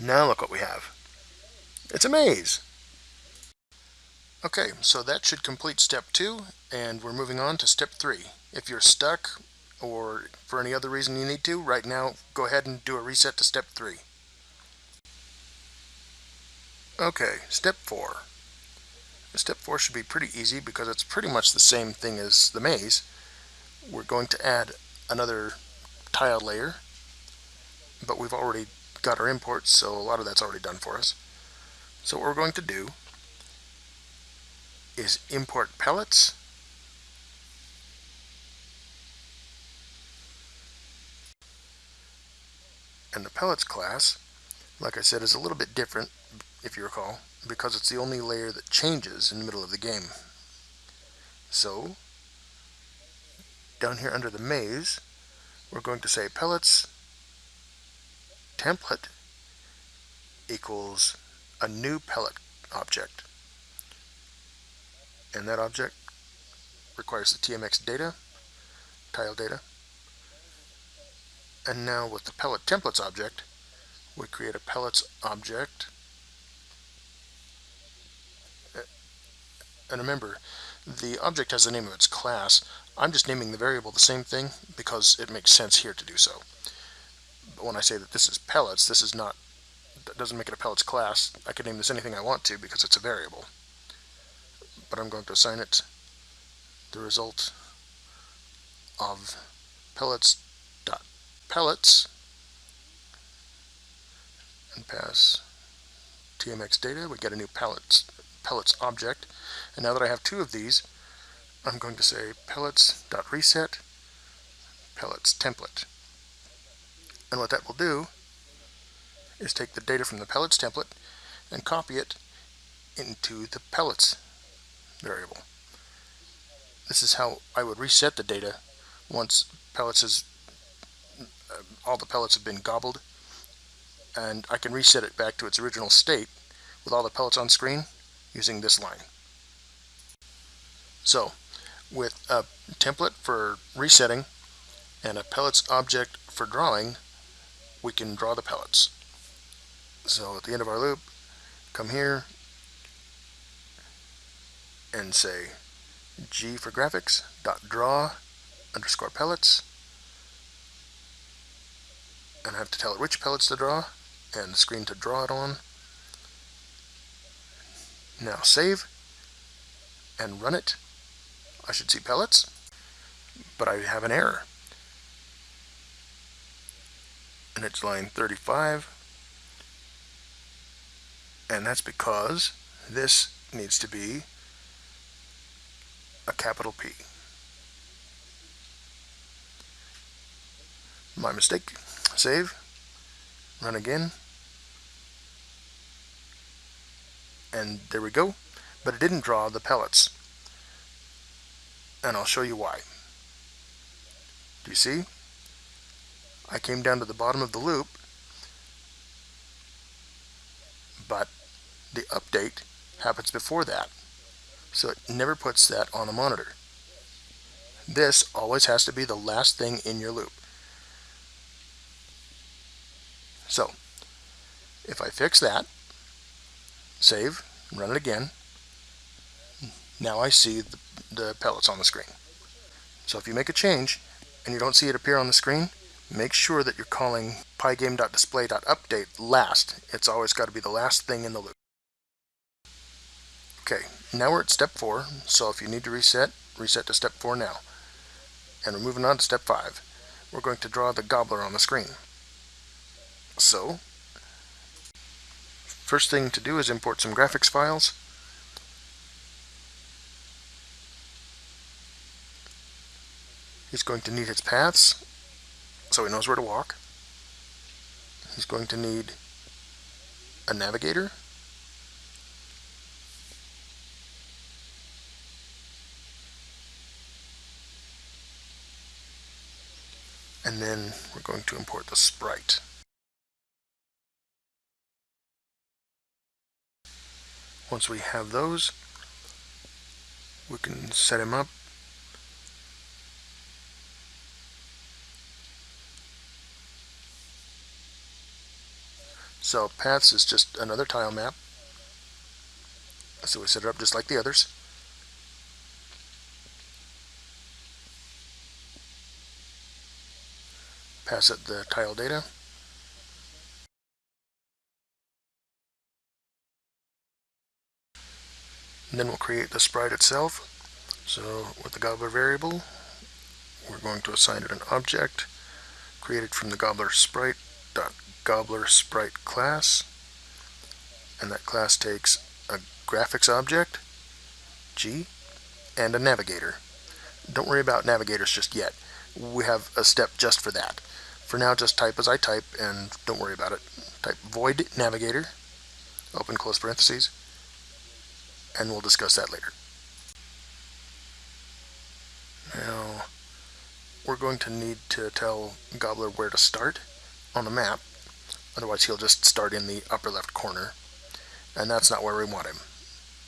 Now look what we have. It's a maze. Okay, so that should complete step two, and we're moving on to step three. If you're stuck, or for any other reason you need to, right now, go ahead and do a reset to step three. Okay, step four. Step 4 should be pretty easy because it's pretty much the same thing as the maze. We're going to add another tile layer, but we've already got our imports, so a lot of that's already done for us. So what we're going to do is import pellets and the pellets class like I said is a little bit different if you recall because it's the only layer that changes in the middle of the game. So, down here under the maze, we're going to say pellets template equals a new pellet object. And that object requires the TMX data, tile data. And now with the pellet templates object, we create a pellets object And remember, the object has the name of its class. I'm just naming the variable the same thing because it makes sense here to do so. But when I say that this is pellets, this is not, that doesn't make it a pellets class. I can name this anything I want to because it's a variable. But I'm going to assign it the result of pellets pellets and pass tmx data. We get a new pellets pellets object. And now that I have two of these, I'm going to say pellets.reset pellets template. And what that will do is take the data from the pellets template and copy it into the pellets variable. This is how I would reset the data once pellets is all the pellets have been gobbled and I can reset it back to its original state with all the pellets on screen using this line. So with a template for resetting and a pellets object for drawing, we can draw the pellets. So at the end of our loop, come here and say G for graphics dot draw underscore pellets and I have to tell it which pellets to draw and the screen to draw it on. Now save and run it. I should see pellets, but I have an error. And it's line 35. And that's because this needs to be a capital P. My mistake. Save. Run again. And there we go. But it didn't draw the pellets. And I'll show you why. Do you see? I came down to the bottom of the loop, but the update happens before that. So it never puts that on the monitor. This always has to be the last thing in your loop. So, if I fix that, save, run it again, now I see the, the pellets on the screen. So if you make a change and you don't see it appear on the screen, make sure that you're calling pygame.display.update last. It's always got to be the last thing in the loop. Okay, now we're at step 4, so if you need to reset, reset to step 4 now. And we're moving on to step 5. We're going to draw the gobbler on the screen. So, first thing to do is import some graphics files. He's going to need his paths, so he knows where to walk. He's going to need a navigator. And then we're going to import the sprite. Once we have those, we can set him up. So paths is just another tile map. So we set it up just like the others. Pass it the tile data. And then we'll create the sprite itself. So with the gobbler variable, we're going to assign it an object created from the gobbler sprite dot gobbler sprite class. And that class takes a graphics object, G, and a navigator. Don't worry about navigators just yet. We have a step just for that. For now, just type as I type and don't worry about it. Type void navigator, open close parentheses, and we'll discuss that later. Now, we're going to need to tell Gobbler where to start on the map, otherwise he'll just start in the upper left corner, and that's not where we want him.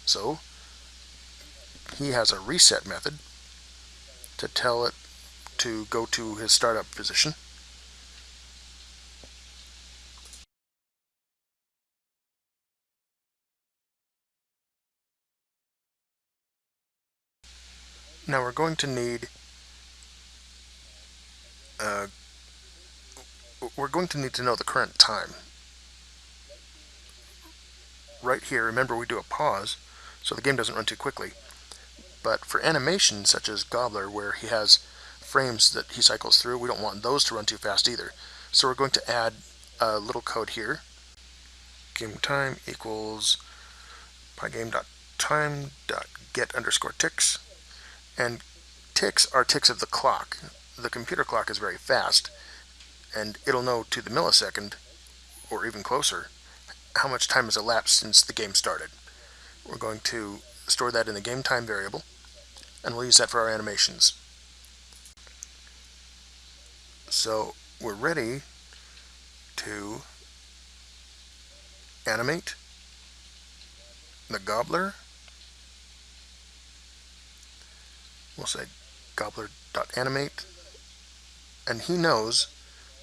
So, he has a reset method to tell it to go to his startup position. Now we're going to need uh, we're going to need to know the current time. Right here, remember we do a pause, so the game doesn't run too quickly. But for animations such as Gobbler, where he has frames that he cycles through, we don't want those to run too fast either. So we're going to add a little code here. Game time equals pygame.time.get underscore ticks and ticks are ticks of the clock. The computer clock is very fast, and it'll know to the millisecond, or even closer, how much time has elapsed since the game started. We're going to store that in the game time variable, and we'll use that for our animations. So we're ready to animate the gobbler. We'll say gobbler.animate and he knows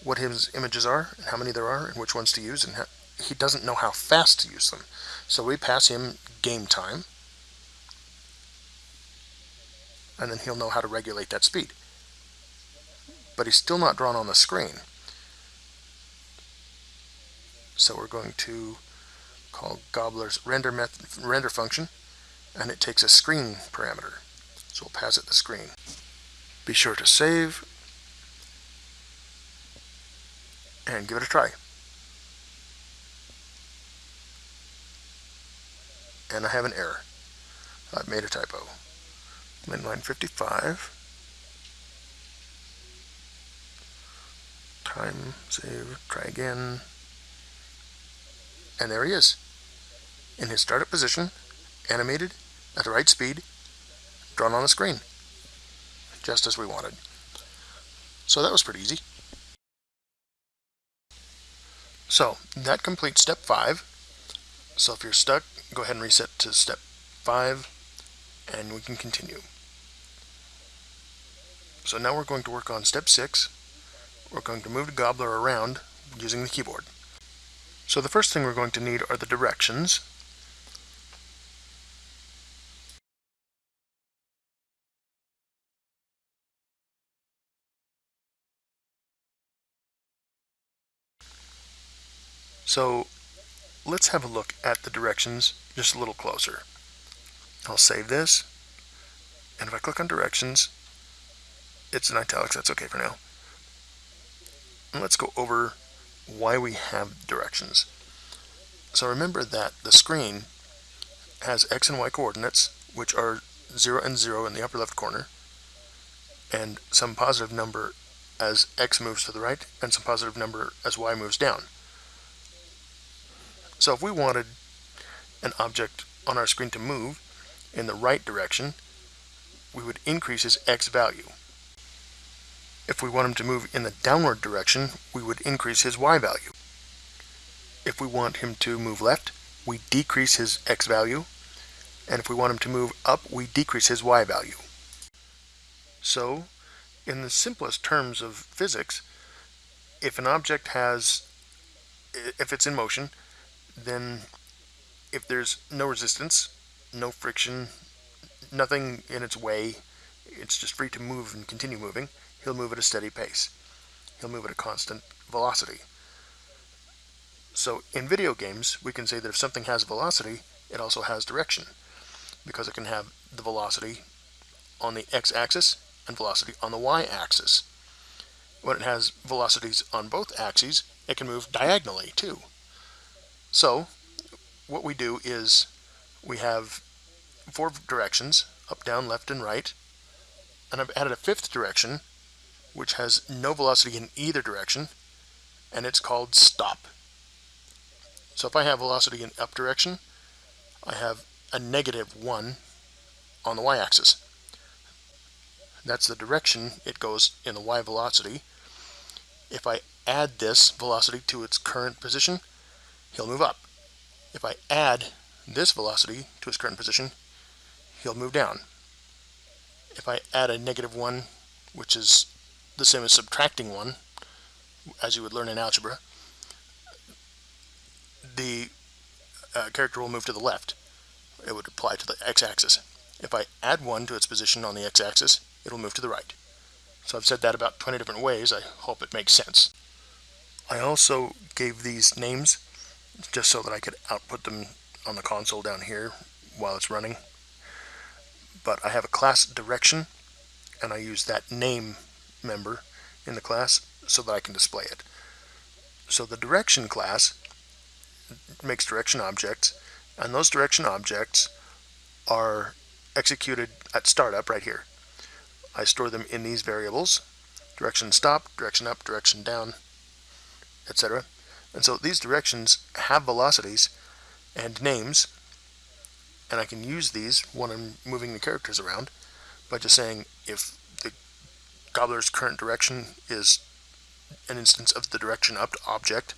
what his images are and how many there are and which ones to use and he doesn't know how fast to use them. So we pass him game time and then he'll know how to regulate that speed. But he's still not drawn on the screen. So we're going to call Gobbler's render, method, render function, and it takes a screen parameter. So we'll pass it the screen. Be sure to save, and give it a try. And I have an error. I've made a typo. In line 55. Time, save, try again. And there he is. In his startup position, animated, at the right speed, drawn on the screen. Just as we wanted. So that was pretty easy. So that completes step five. So if you're stuck, go ahead and reset to step five and we can continue. So now we're going to work on step six. We're going to move the gobbler around using the keyboard. So the first thing we're going to need are the directions. So let's have a look at the directions just a little closer. I'll save this, and if I click on directions, it's in italics, that's okay for now. And let's go over why we have directions. So remember that the screen has x and y coordinates, which are 0 and 0 in the upper left corner, and some positive number as x moves to the right, and some positive number as y moves down. So if we wanted an object on our screen to move in the right direction, we would increase his x value. If we want him to move in the downward direction, we would increase his y value. If we want him to move left, we decrease his x value. And if we want him to move up, we decrease his y value. So, in the simplest terms of physics, if an object has, if it's in motion, then if there's no resistance, no friction, nothing in its way, it's just free to move and continue moving, he'll move at a steady pace. He'll move at a constant velocity. So in video games, we can say that if something has velocity, it also has direction, because it can have the velocity on the x-axis and velocity on the y-axis. When it has velocities on both axes, it can move diagonally too. So what we do is we have four directions, up, down, left, and right. And I've added a fifth direction, which has no velocity in either direction, and it's called stop. So if I have velocity in up direction, I have a negative 1 on the y-axis. That's the direction it goes in the y velocity. If I add this velocity to its current position, he'll move up. If I add this velocity to his current position, he'll move down. If I add a negative 1, which is the same as subtracting 1, as you would learn in algebra, the uh, character will move to the left. It would apply to the x-axis. If I add 1 to its position on the x-axis, it will move to the right. So I've said that about 20 different ways. I hope it makes sense. I also gave these names just so that I could output them on the console down here while it's running. But I have a class direction, and I use that name member in the class so that I can display it. So the direction class makes direction objects, and those direction objects are executed at startup right here. I store them in these variables, direction stop, direction up, direction down, etc. And so these directions have velocities and names, and I can use these when I'm moving the characters around by just saying if the gobbler's current direction is an instance of the direction up object,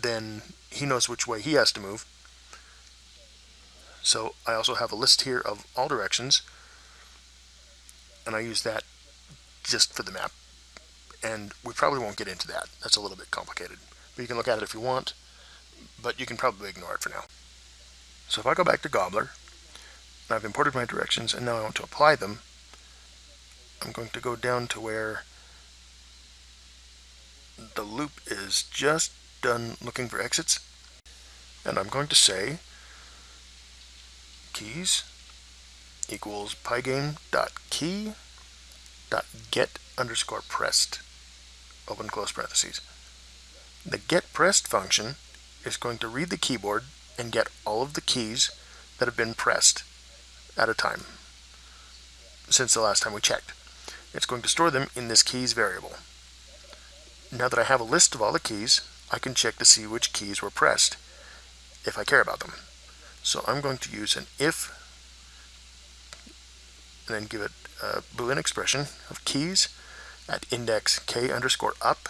then he knows which way he has to move. So I also have a list here of all directions, and I use that just for the map. And we probably won't get into that. That's a little bit complicated. But you can look at it if you want, but you can probably ignore it for now. So if I go back to Gobbler, and I've imported my directions, and now I want to apply them, I'm going to go down to where the loop is just done looking for exits, and I'm going to say keys equals pygame dot key dot get underscore pressed open close parentheses. The get pressed function is going to read the keyboard and get all of the keys that have been pressed at a time since the last time we checked. It's going to store them in this keys variable. Now that I have a list of all the keys, I can check to see which keys were pressed if I care about them. So I'm going to use an if and then give it a boolean expression of keys at index k underscore up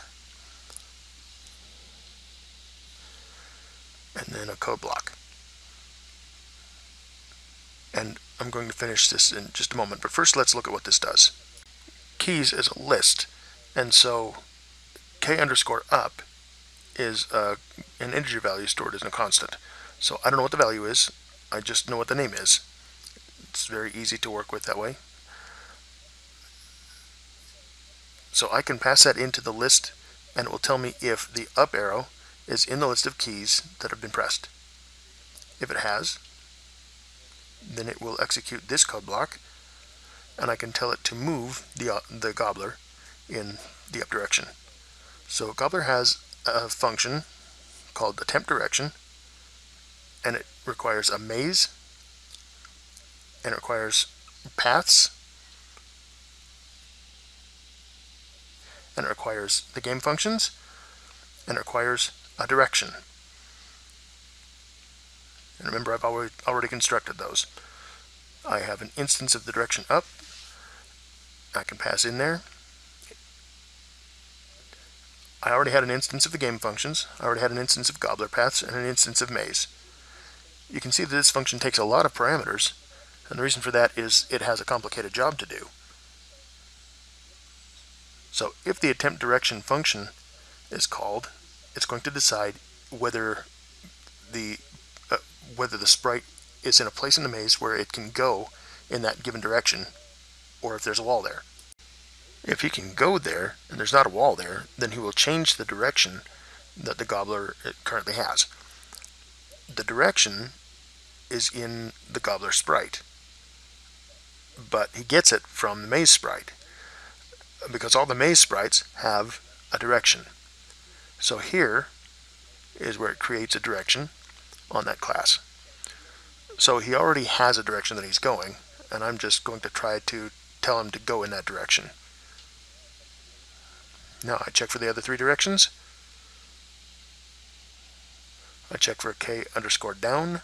and a code block. And I'm going to finish this in just a moment, but first let's look at what this does. Keys is a list, and so k underscore up is uh, an integer value stored as a constant. So I don't know what the value is, I just know what the name is. It's very easy to work with that way. So I can pass that into the list and it will tell me if the up arrow is in the list of keys that have been pressed. If it has, then it will execute this code block and I can tell it to move the, uh, the gobbler in the up direction. So Gobbler has a function called attempt direction, and it requires a maze, and it requires paths, and it requires the game functions, and it requires a direction. And remember, I've already, already constructed those. I have an instance of the direction up. I can pass in there. I already had an instance of the game functions, I already had an instance of gobbler paths, and an instance of maze. You can see that this function takes a lot of parameters, and the reason for that is it has a complicated job to do. So if the attempt direction function is called, it's going to decide whether the uh, whether the sprite is in a place in the maze where it can go in that given direction, or if there's a wall there. If he can go there, and there's not a wall there, then he will change the direction that the gobbler uh, currently has. The direction is in the gobbler sprite, but he gets it from the maze sprite, because all the maze sprites have a direction. So here is where it creates a direction on that class. So he already has a direction that he's going, and I'm just going to try to tell him to go in that direction. Now I check for the other three directions. I check for k underscore down.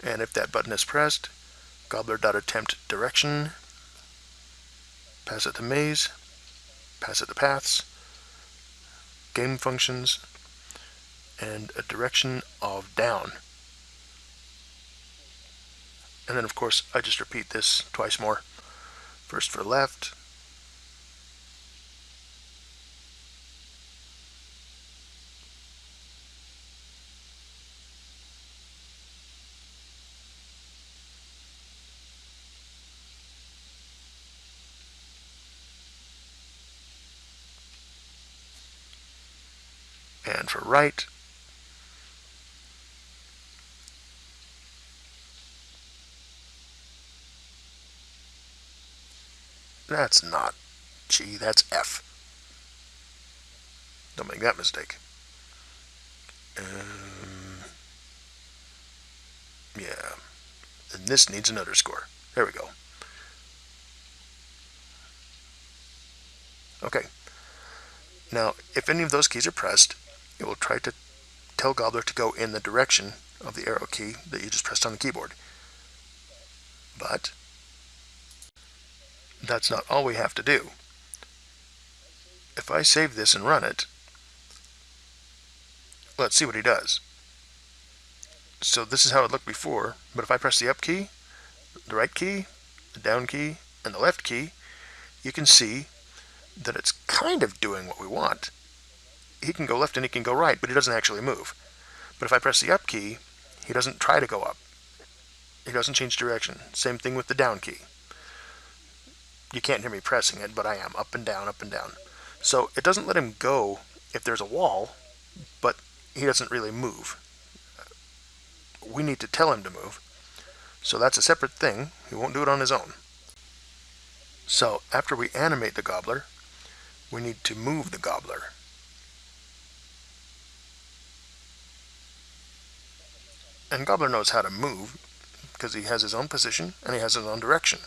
And if that button is pressed, gobbler.attempt direction, pass it to maze, pass it to paths, game functions, and a direction of down. And then of course I just repeat this twice more. First for left, and for right. That's not G, that's F. Don't make that mistake. Um, yeah. And this needs an underscore. There we go. Okay. Now, if any of those keys are pressed, it will try to tell Gobbler to go in the direction of the arrow key that you just pressed on the keyboard. But that's not all we have to do. If I save this and run it, let's see what he does. So this is how it looked before, but if I press the up key, the right key, the down key, and the left key, you can see that it's kind of doing what we want. He can go left and he can go right, but he doesn't actually move. But if I press the up key, he doesn't try to go up. He doesn't change direction. Same thing with the down key. You can't hear me pressing it, but I am up and down, up and down. So it doesn't let him go if there's a wall, but he doesn't really move. We need to tell him to move. So that's a separate thing. He won't do it on his own. So after we animate the gobbler, we need to move the gobbler. And Gobbler knows how to move because he has his own position and he has his own direction.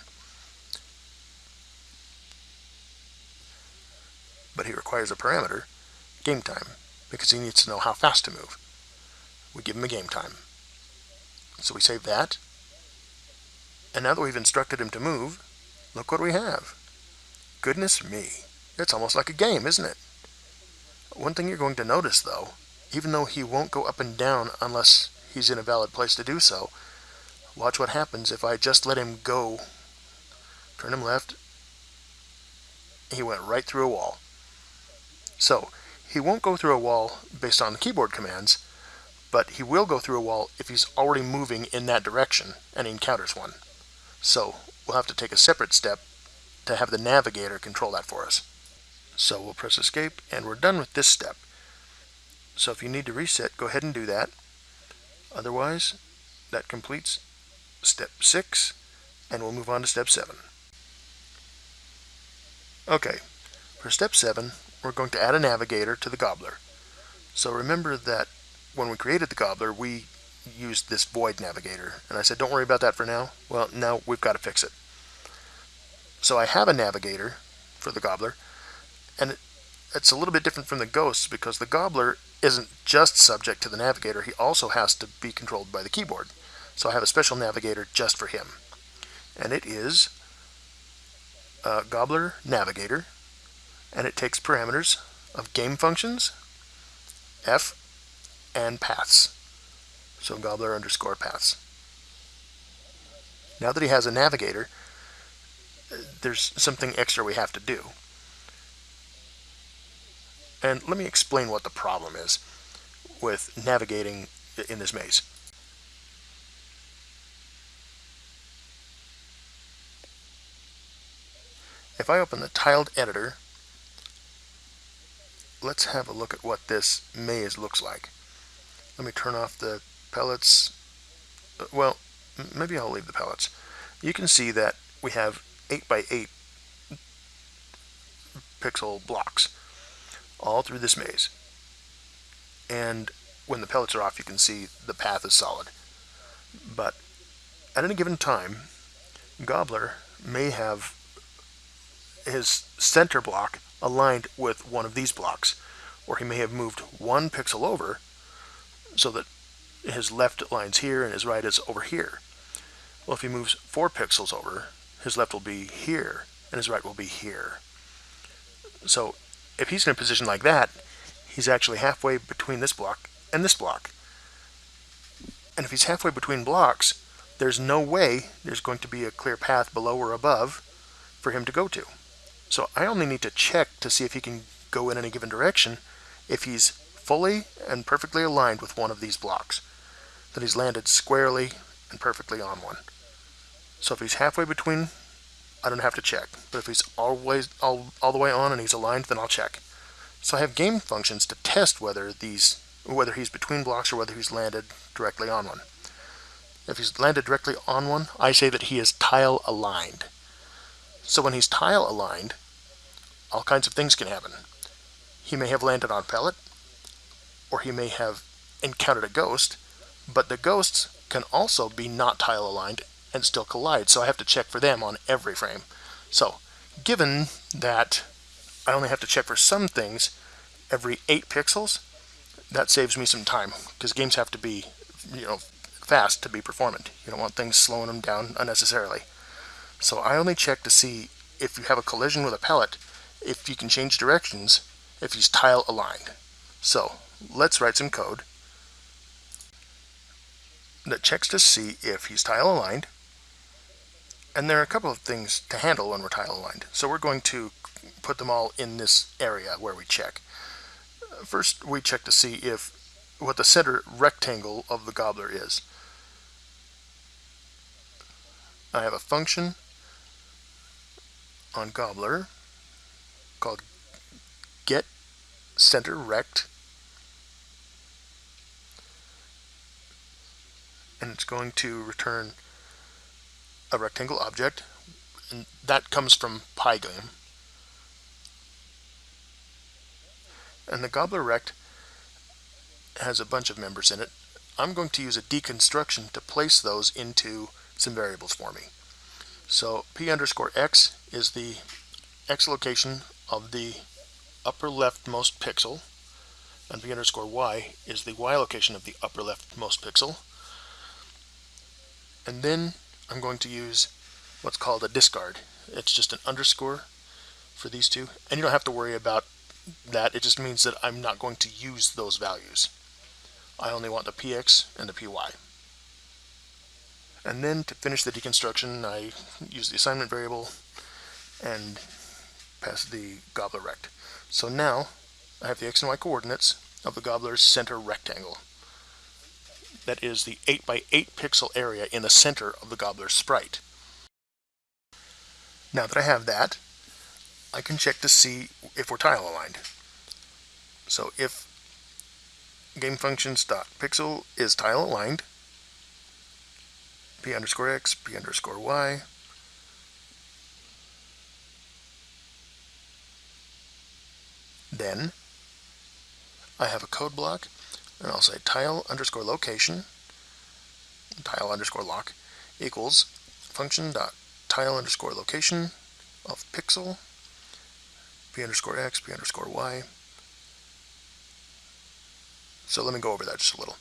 But he requires a parameter, game time, because he needs to know how fast to move. We give him a game time. So we save that. And now that we've instructed him to move, look what we have. Goodness me. It's almost like a game, isn't it? One thing you're going to notice, though, even though he won't go up and down unless he's in a valid place to do so, watch what happens if I just let him go, turn him left, he went right through a wall. So, he won't go through a wall based on the keyboard commands, but he will go through a wall if he's already moving in that direction and he encounters one. So, we'll have to take a separate step to have the navigator control that for us. So we'll press escape and we're done with this step. So if you need to reset, go ahead and do that. Otherwise, that completes step 6 and we'll move on to step 7. Okay, for step 7, we're going to add a navigator to the gobbler. So remember that when we created the gobbler, we used this void navigator. And I said, don't worry about that for now. Well, now we've got to fix it. So I have a navigator for the gobbler, and it's a little bit different from the ghosts because the gobbler isn't just subject to the navigator, he also has to be controlled by the keyboard. So I have a special navigator just for him. And it is a gobbler navigator, and it takes parameters of game functions, F, and paths. So gobbler underscore paths. Now that he has a navigator, uh, there's something extra we have to do. And let me explain what the problem is with navigating in this maze. If I open the tiled editor, let's have a look at what this maze looks like. Let me turn off the pellets. Uh, well, maybe I'll leave the pellets. You can see that we have 8 by 8 pixel blocks all through this maze. And when the pellets are off, you can see the path is solid. But at any given time, Gobbler may have his center block aligned with one of these blocks, or he may have moved one pixel over so that his left lines here and his right is over here. Well, if he moves four pixels over, his left will be here and his right will be here. So if he's in a position like that, he's actually halfway between this block and this block. And if he's halfway between blocks, there's no way there's going to be a clear path below or above for him to go to. So I only need to check to see if he can go in any given direction if he's fully and perfectly aligned with one of these blocks. That he's landed squarely and perfectly on one. So if he's halfway between I don't have to check. But if he's always all, all the way on and he's aligned, then I'll check. So I have game functions to test whether these whether he's between blocks or whether he's landed directly on one. If he's landed directly on one, I say that he is tile aligned. So when he's tile aligned, all kinds of things can happen. He may have landed on pellet, or he may have encountered a ghost, but the ghosts can also be not tile aligned and still collide. So I have to check for them on every frame. So given that I only have to check for some things every 8 pixels, that saves me some time because games have to be, you know, fast to be performant. You don't want things slowing them down unnecessarily. So I only check to see if you have a collision with a pellet, if you can change directions, if he's tile aligned. So let's write some code that checks to see if he's tile aligned. And there are a couple of things to handle when we're tile aligned. So we're going to put them all in this area where we check. First, we check to see if what the center rectangle of the gobbler is. I have a function on gobbler called get center rect and it's going to return a rectangle object and that comes from Pygame and the gobbler rect has a bunch of members in it. I'm going to use a deconstruction to place those into some variables for me. So p underscore x is the x location of the upper leftmost pixel and p underscore y is the y location of the upper leftmost pixel. And then I'm going to use what's called a discard. It's just an underscore for these two. And you don't have to worry about that. It just means that I'm not going to use those values. I only want the px and the py. And then to finish the deconstruction, I use the assignment variable and pass the gobbler rect. So now I have the x and y coordinates of the gobbler's center rectangle that is the 8 by 8 pixel area in the center of the gobbler sprite. Now that I have that, I can check to see if we're tile aligned. So if gamefunctions.pixel is tile aligned, p underscore x, p underscore y, then I have a code block and I'll say tile underscore location, tile underscore lock, equals function dot tile underscore location of pixel, p underscore x, p underscore y. So let me go over that just a little.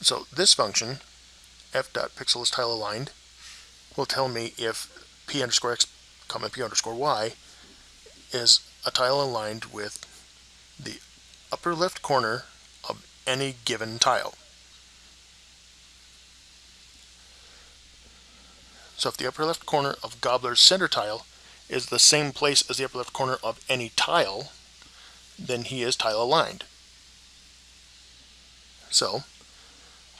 So this function, f dot pixel is tile aligned, will tell me if p underscore x, comma p underscore y is a tile aligned with the upper left corner any given tile. So if the upper left corner of Gobbler's center tile is the same place as the upper left corner of any tile, then he is tile aligned. So,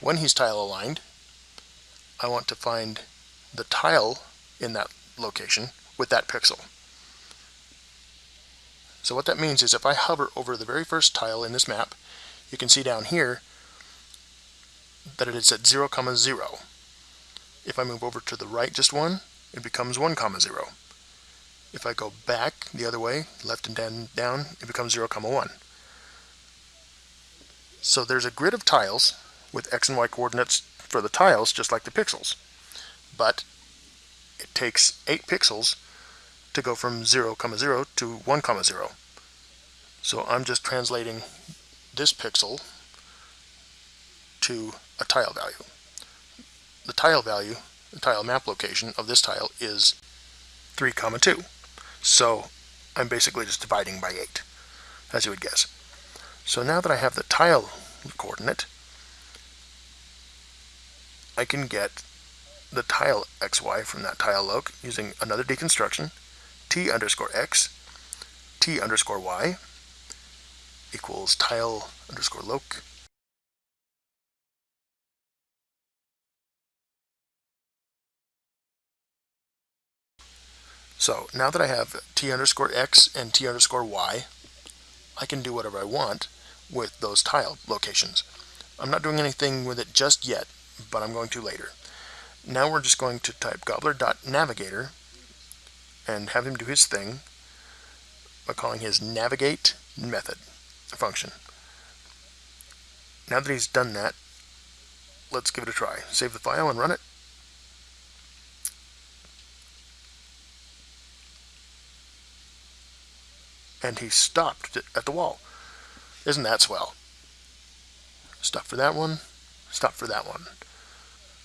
when he's tile aligned, I want to find the tile in that location with that pixel. So what that means is if I hover over the very first tile in this map you can see down here that it is at 0, comma 0. If I move over to the right just one, it becomes 1, comma 0. If I go back the other way, left and down, down it becomes 0, comma 1. So there's a grid of tiles with x and y coordinates for the tiles, just like the pixels. But it takes 8 pixels to go from 0, comma 0 to 1, comma 0. So I'm just translating this pixel to a tile value. The tile value, the tile map location of this tile is 3 comma 2. So I'm basically just dividing by 8, as you would guess. So now that I have the tile coordinate, I can get the tile xy from that tile loc using another deconstruction, t underscore x, t underscore y, equals tile underscore loc. So now that I have t underscore x and t underscore y, I can do whatever I want with those tile locations. I'm not doing anything with it just yet, but I'm going to later. Now we're just going to type gobbler.navigator and have him do his thing by calling his navigate method function. Now that he's done that, let's give it a try. Save the file and run it. And he stopped at the wall. Isn't that swell? Stop for that one. Stop for that one.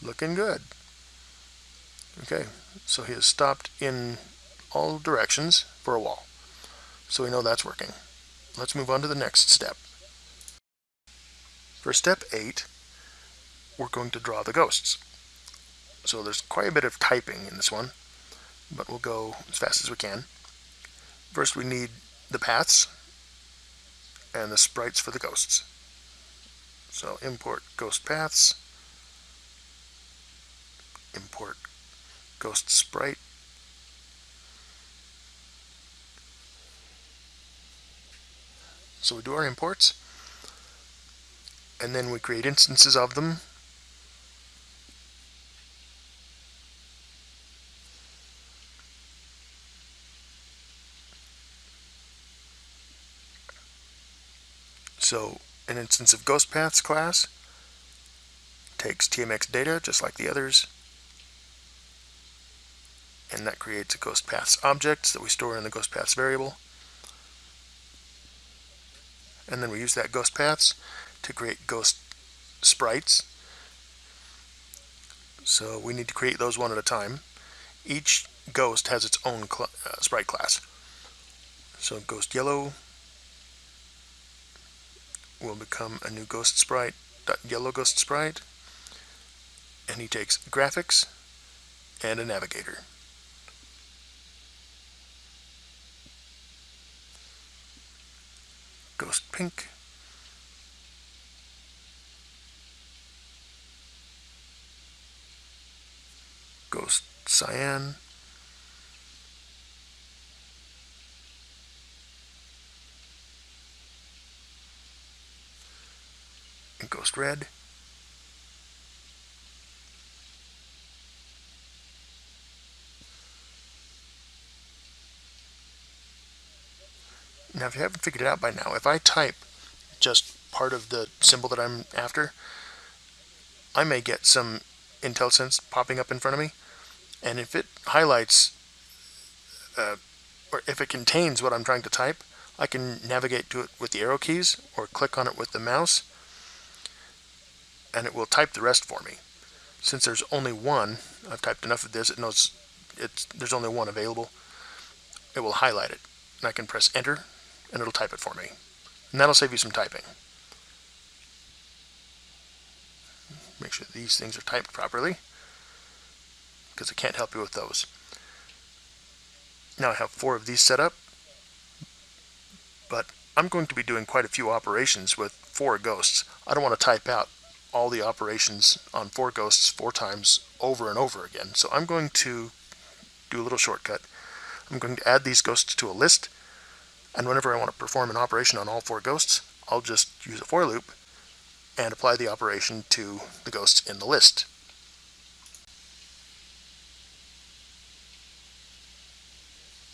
Looking good. Okay, so he has stopped in all directions for a wall. So we know that's working. Let's move on to the next step. For step 8, we're going to draw the ghosts. So there's quite a bit of typing in this one, but we'll go as fast as we can. First we need the paths and the sprites for the ghosts. So import ghost paths, import ghost sprite, So we do our imports, and then we create instances of them. So an instance of GhostPaths class takes TMX data just like the others and that creates a GhostPaths object that we store in the GhostPaths variable and then we use that ghost paths to create ghost sprites. So we need to create those one at a time. Each ghost has its own cl uh, sprite class. So ghost yellow will become a new ghost sprite, yellow ghost sprite, and he takes graphics and a navigator. Ghost Pink. Ghost Cyan. And Ghost Red. Now, if you haven't figured it out by now, if I type just part of the symbol that I'm after, I may get some IntelliSense popping up in front of me. And if it highlights, uh, or if it contains what I'm trying to type, I can navigate to it with the arrow keys or click on it with the mouse, and it will type the rest for me. Since there's only one, I've typed enough of this, it knows it's, there's only one available, it will highlight it. And I can press enter and it'll type it for me. And that'll save you some typing. Make sure these things are typed properly because I can't help you with those. Now I have four of these set up, but I'm going to be doing quite a few operations with four ghosts. I don't want to type out all the operations on four ghosts four times over and over again. So I'm going to do a little shortcut. I'm going to add these ghosts to a list and whenever I want to perform an operation on all four ghosts, I'll just use a for loop and apply the operation to the ghosts in the list.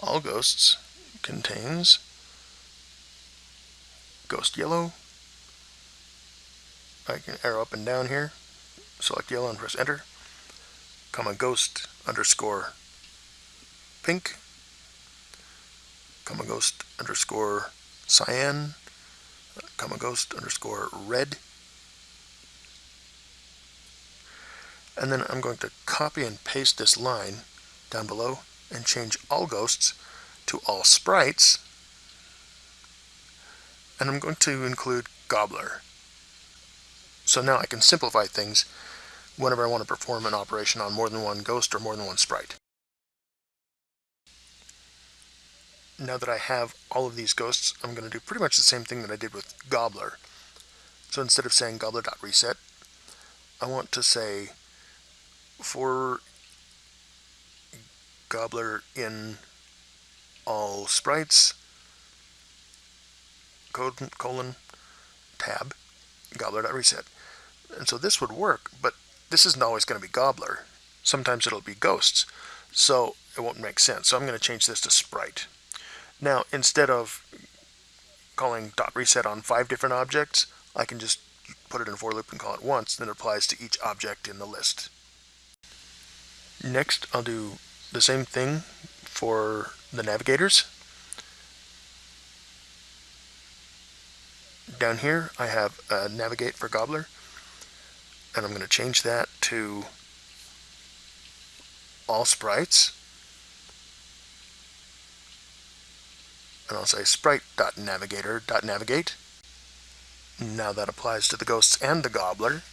All ghosts contains ghost yellow. I can arrow up and down here, select yellow and press enter, comma ghost underscore pink comma ghost underscore cyan, comma ghost underscore red. And then I'm going to copy and paste this line down below and change all ghosts to all sprites. And I'm going to include Gobbler. So now I can simplify things whenever I want to perform an operation on more than one ghost or more than one sprite. Now that I have all of these ghosts, I'm going to do pretty much the same thing that I did with Gobbler. So instead of saying gobbler.reset, I want to say for Gobbler in all sprites, colon, tab, gobbler.reset. And so this would work, but this isn't always going to be Gobbler. Sometimes it'll be ghosts. So it won't make sense. So I'm going to change this to sprite. Now, instead of calling dot reset on five different objects, I can just put it in a for loop and call it once, then it applies to each object in the list. Next, I'll do the same thing for the navigators. Down here, I have navigate for Gobbler, and I'm going to change that to all sprites. And I'll say sprite.navigator.navigate. Now that applies to the ghosts and the gobbler.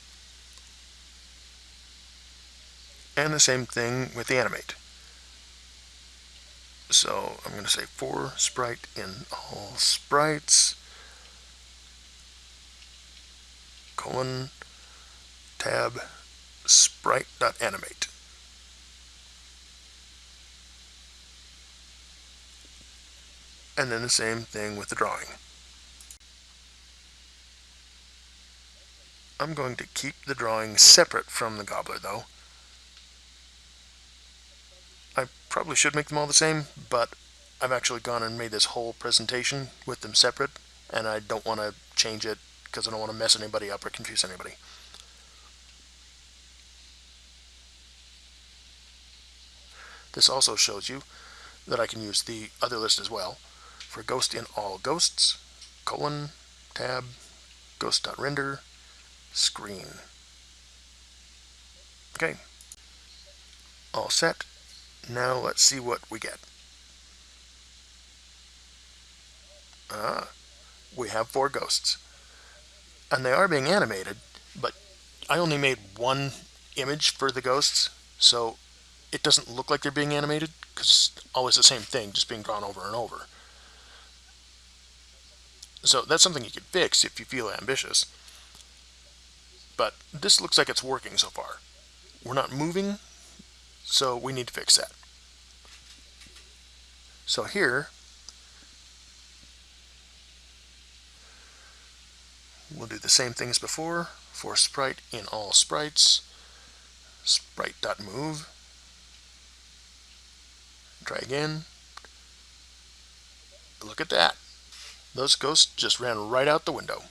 And the same thing with the animate. So I'm going to say for sprite in all sprites, colon, tab, sprite.animate. And then the same thing with the drawing. I'm going to keep the drawing separate from the gobbler though. I probably should make them all the same, but I've actually gone and made this whole presentation with them separate, and I don't want to change it because I don't want to mess anybody up or confuse anybody. This also shows you that I can use the other list as well for ghost in all ghosts, colon, tab, ghost.render, screen. Okay, all set. Now let's see what we get. Ah, we have four ghosts. And they are being animated, but I only made one image for the ghosts, so it doesn't look like they're being animated because it's always the same thing, just being drawn over and over. So that's something you could fix if you feel ambitious. But this looks like it's working so far. We're not moving, so we need to fix that. So here, we'll do the same thing as before for sprite in all sprites, sprite.move. Try again. Look at that. Those ghosts just ran right out the window.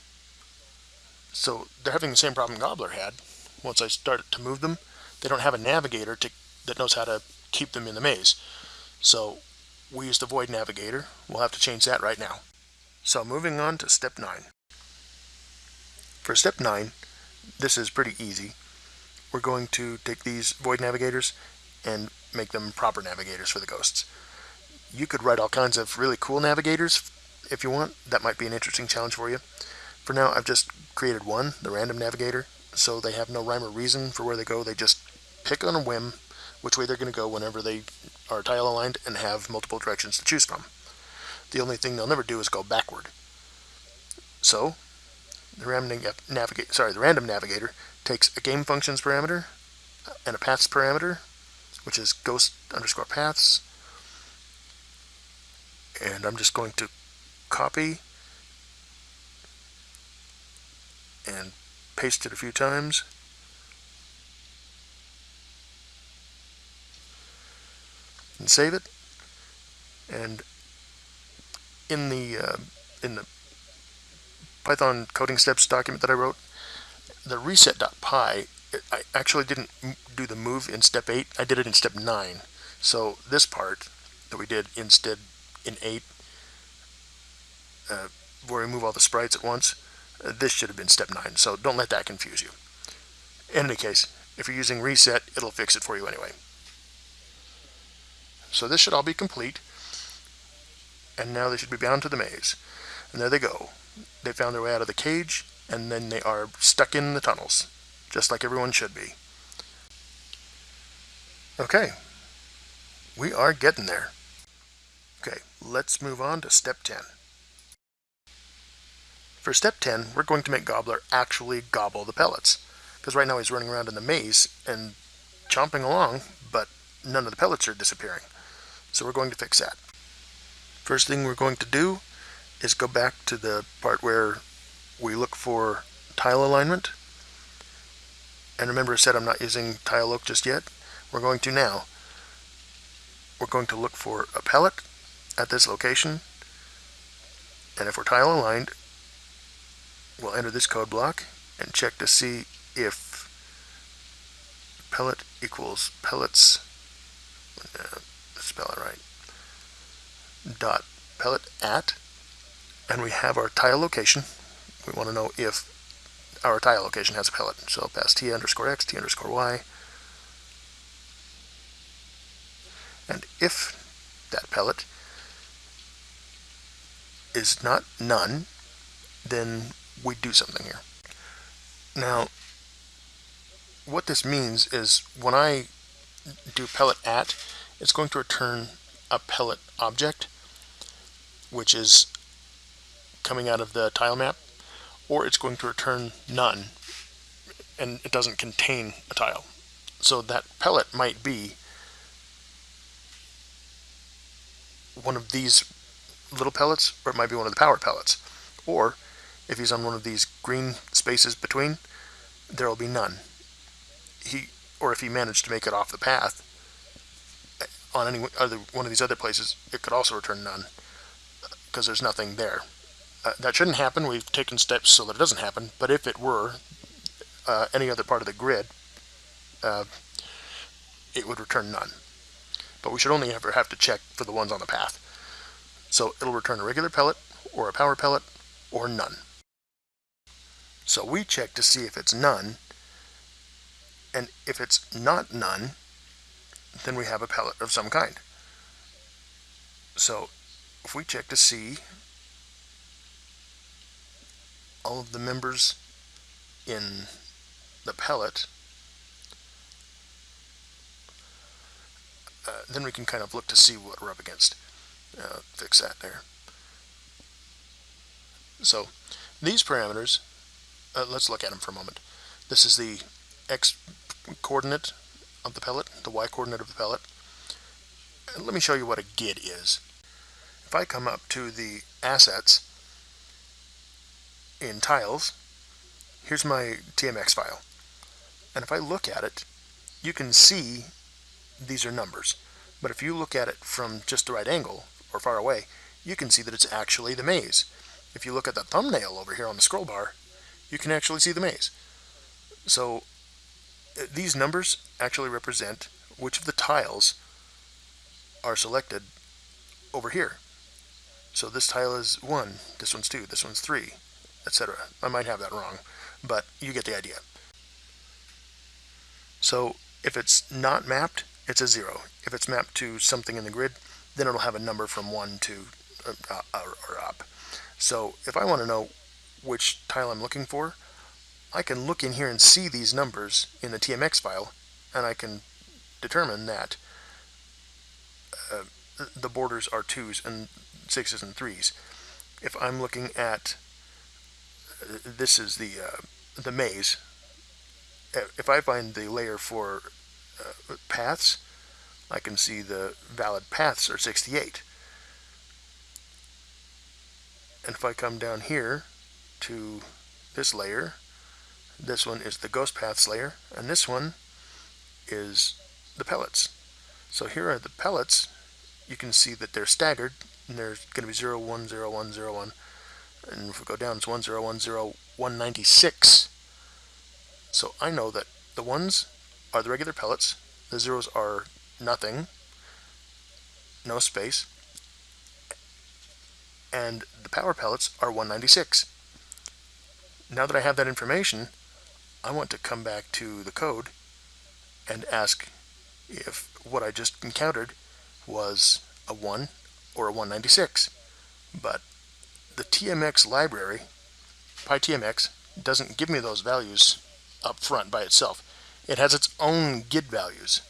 So they're having the same problem Gobbler had. Once I started to move them, they don't have a navigator to, that knows how to keep them in the maze. So we use the void navigator. We'll have to change that right now. So moving on to step 9. For step 9, this is pretty easy. We're going to take these void navigators and make them proper navigators for the ghosts. You could write all kinds of really cool navigators if you want. That might be an interesting challenge for you. For now, I've just created one, the random navigator, so they have no rhyme or reason for where they go. They just pick on a whim which way they're going to go whenever they are tile aligned and have multiple directions to choose from. The only thing they'll never do is go backward. So, the random, navigate, sorry, the random navigator takes a game functions parameter uh, and a paths parameter, which is ghost underscore paths, and I'm just going to copy and paste it a few times. And save it. And in the uh, in the Python coding steps document that I wrote, the reset.py, I actually didn't do the move in step 8, I did it in step 9. So this part that we did instead in 8, uh, where we move all the sprites at once, uh, this should have been step 9, so don't let that confuse you. In any case, if you're using reset, it'll fix it for you anyway. So this should all be complete, and now they should be bound to the maze. And there they go. They found their way out of the cage, and then they are stuck in the tunnels, just like everyone should be. Okay, we are getting there. Okay, let's move on to step 10. For step 10, we're going to make Gobbler actually gobble the pellets. Because right now he's running around in the maze and chomping along, but none of the pellets are disappearing. So we're going to fix that. First thing we're going to do is go back to the part where we look for tile alignment. And remember I said I'm not using tile loc just yet. We're going to now. We're going to look for a pellet at this location. And if we're tile aligned, we'll enter this code block and check to see if pellet equals pellets, uh, spell it right, dot pellet at, and we have our tile location. We want to know if our tile location has a pellet. So I'll pass t underscore x, t underscore y, and if that pellet is not none, then we do something here. Now, what this means is when I do pellet at, it's going to return a pellet object, which is coming out of the tile map, or it's going to return none, and it doesn't contain a tile. So that pellet might be one of these little pellets, or it might be one of the power pellets. Or, if he's on one of these green spaces between, there will be none. He, or if he managed to make it off the path, on any other one of these other places, it could also return none, because there's nothing there. Uh, that shouldn't happen. We've taken steps so that it doesn't happen. But if it were uh, any other part of the grid, uh, it would return none. But we should only ever have to check for the ones on the path. So it'll return a regular pellet, or a power pellet, or none. So we check to see if it's none, and if it's not none, then we have a pellet of some kind. So if we check to see all of the members in the pellet, uh, then we can kind of look to see what we're up against. Uh, fix that there. So these parameters, uh, let's look at them for a moment. This is the x coordinate of the pellet, the y coordinate of the pellet. And let me show you what a GID is. If I come up to the assets in tiles, here's my TMX file. And if I look at it, you can see these are numbers. But if you look at it from just the right angle, or far away, you can see that it's actually the maze. If you look at the thumbnail over here on the scroll bar, you can actually see the maze. So uh, these numbers actually represent which of the tiles are selected over here. So this tile is 1, this one's 2, this one's 3, etc. I might have that wrong, but you get the idea. So if it's not mapped, it's a 0. If it's mapped to something in the grid, then it'll have a number from 1 to uh, uh, or up. So if I want to know which tile I'm looking for, I can look in here and see these numbers in the TMX file, and I can determine that uh, the borders are 2s and 6s and 3s. If I'm looking at, uh, this is the, uh, the maze, uh, if I find the layer for uh, paths, I can see the valid paths are 68. And if I come down here to this layer, this one is the ghost paths layer, and this one is the pellets. So here are the pellets. You can see that they're staggered, and there's going to be 0, 1, 0, 1, 0, 1. And if we go down, it's 1, 0, 1, 0, 196. So I know that the ones are the regular pellets, the zeros are nothing, no space, and the power pellets are 196. Now that I have that information, I want to come back to the code and ask if what I just encountered was a 1 or a 196. But the TMX library, PyTMX, doesn't give me those values up front by itself. It has its own GID values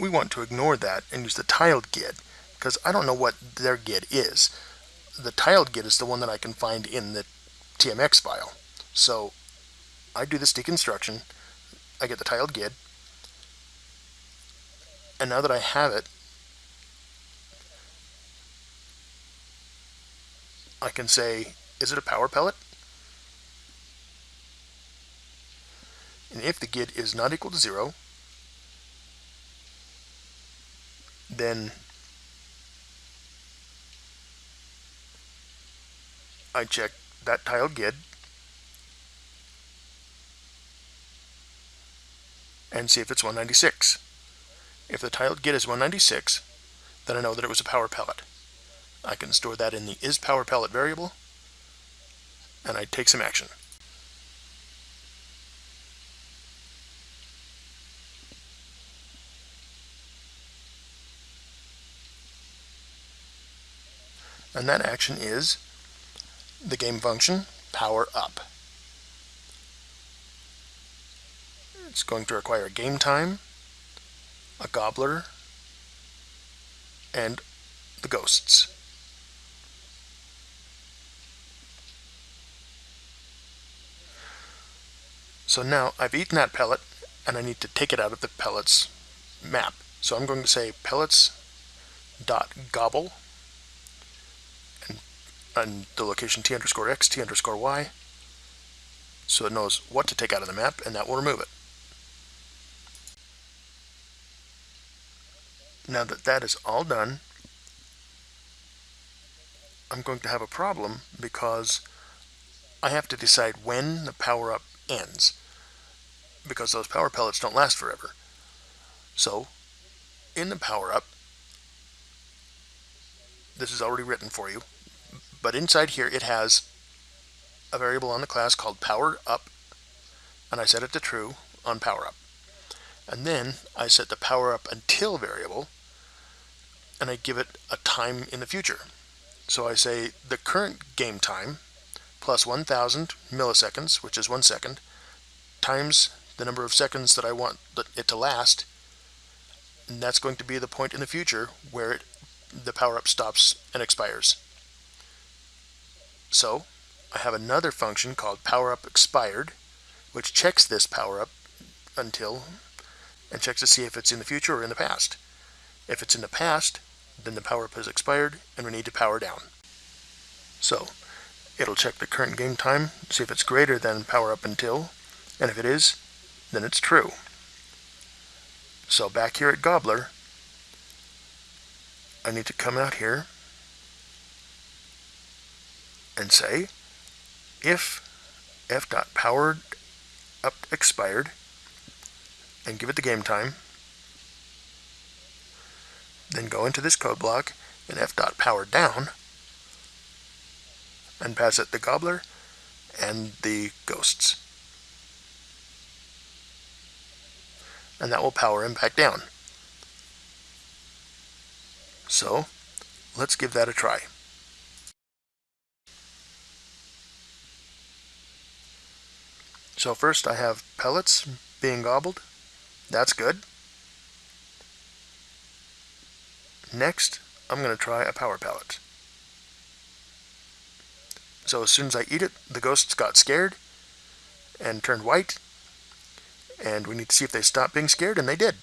we want to ignore that and use the tiled GID because I don't know what their GID is. The tiled GID is the one that I can find in the TMX file. So I do this deconstruction, I get the tiled GID, and now that I have it, I can say, is it a power pellet? And if the GID is not equal to zero, then I check that tile GID and see if it's 196. If the tile GID is 196, then I know that it was a power pellet. I can store that in the is power pellet variable and I take some action. And that action is the game function power up. It's going to require game time, a gobbler, and the ghosts. So now I've eaten that pellet and I need to take it out of the pellets map. So I'm going to say pellets dot gobble and the location t underscore x, t underscore y, so it knows what to take out of the map and that will remove it. Now that that is all done, I'm going to have a problem because I have to decide when the power-up ends because those power pellets don't last forever. So, in the power-up, this is already written for you, but inside here it has a variable on the class called power up, and I set it to true on power up. And then I set the power up until variable, and I give it a time in the future. So I say the current game time plus 1000 milliseconds, which is one second, times the number of seconds that I want it to last, and that's going to be the point in the future where it the power-up stops and expires. So I have another function called power-up expired, which checks this power-up until and checks to see if it's in the future or in the past. If it's in the past, then the power-up has expired and we need to power down. So it'll check the current game time, see if it's greater than power-up until, and if it is, then it's true. So back here at Gobbler, I need to come out here and say if f dot powered up expired and give it the game time then go into this code block and f dot powered down and pass it the gobbler and the ghosts and that will power him back down so let's give that a try. So first I have pellets being gobbled. That's good. Next, I'm going to try a power pellet. So as soon as I eat it, the ghosts got scared and turned white. And we need to see if they stopped being scared, and they did.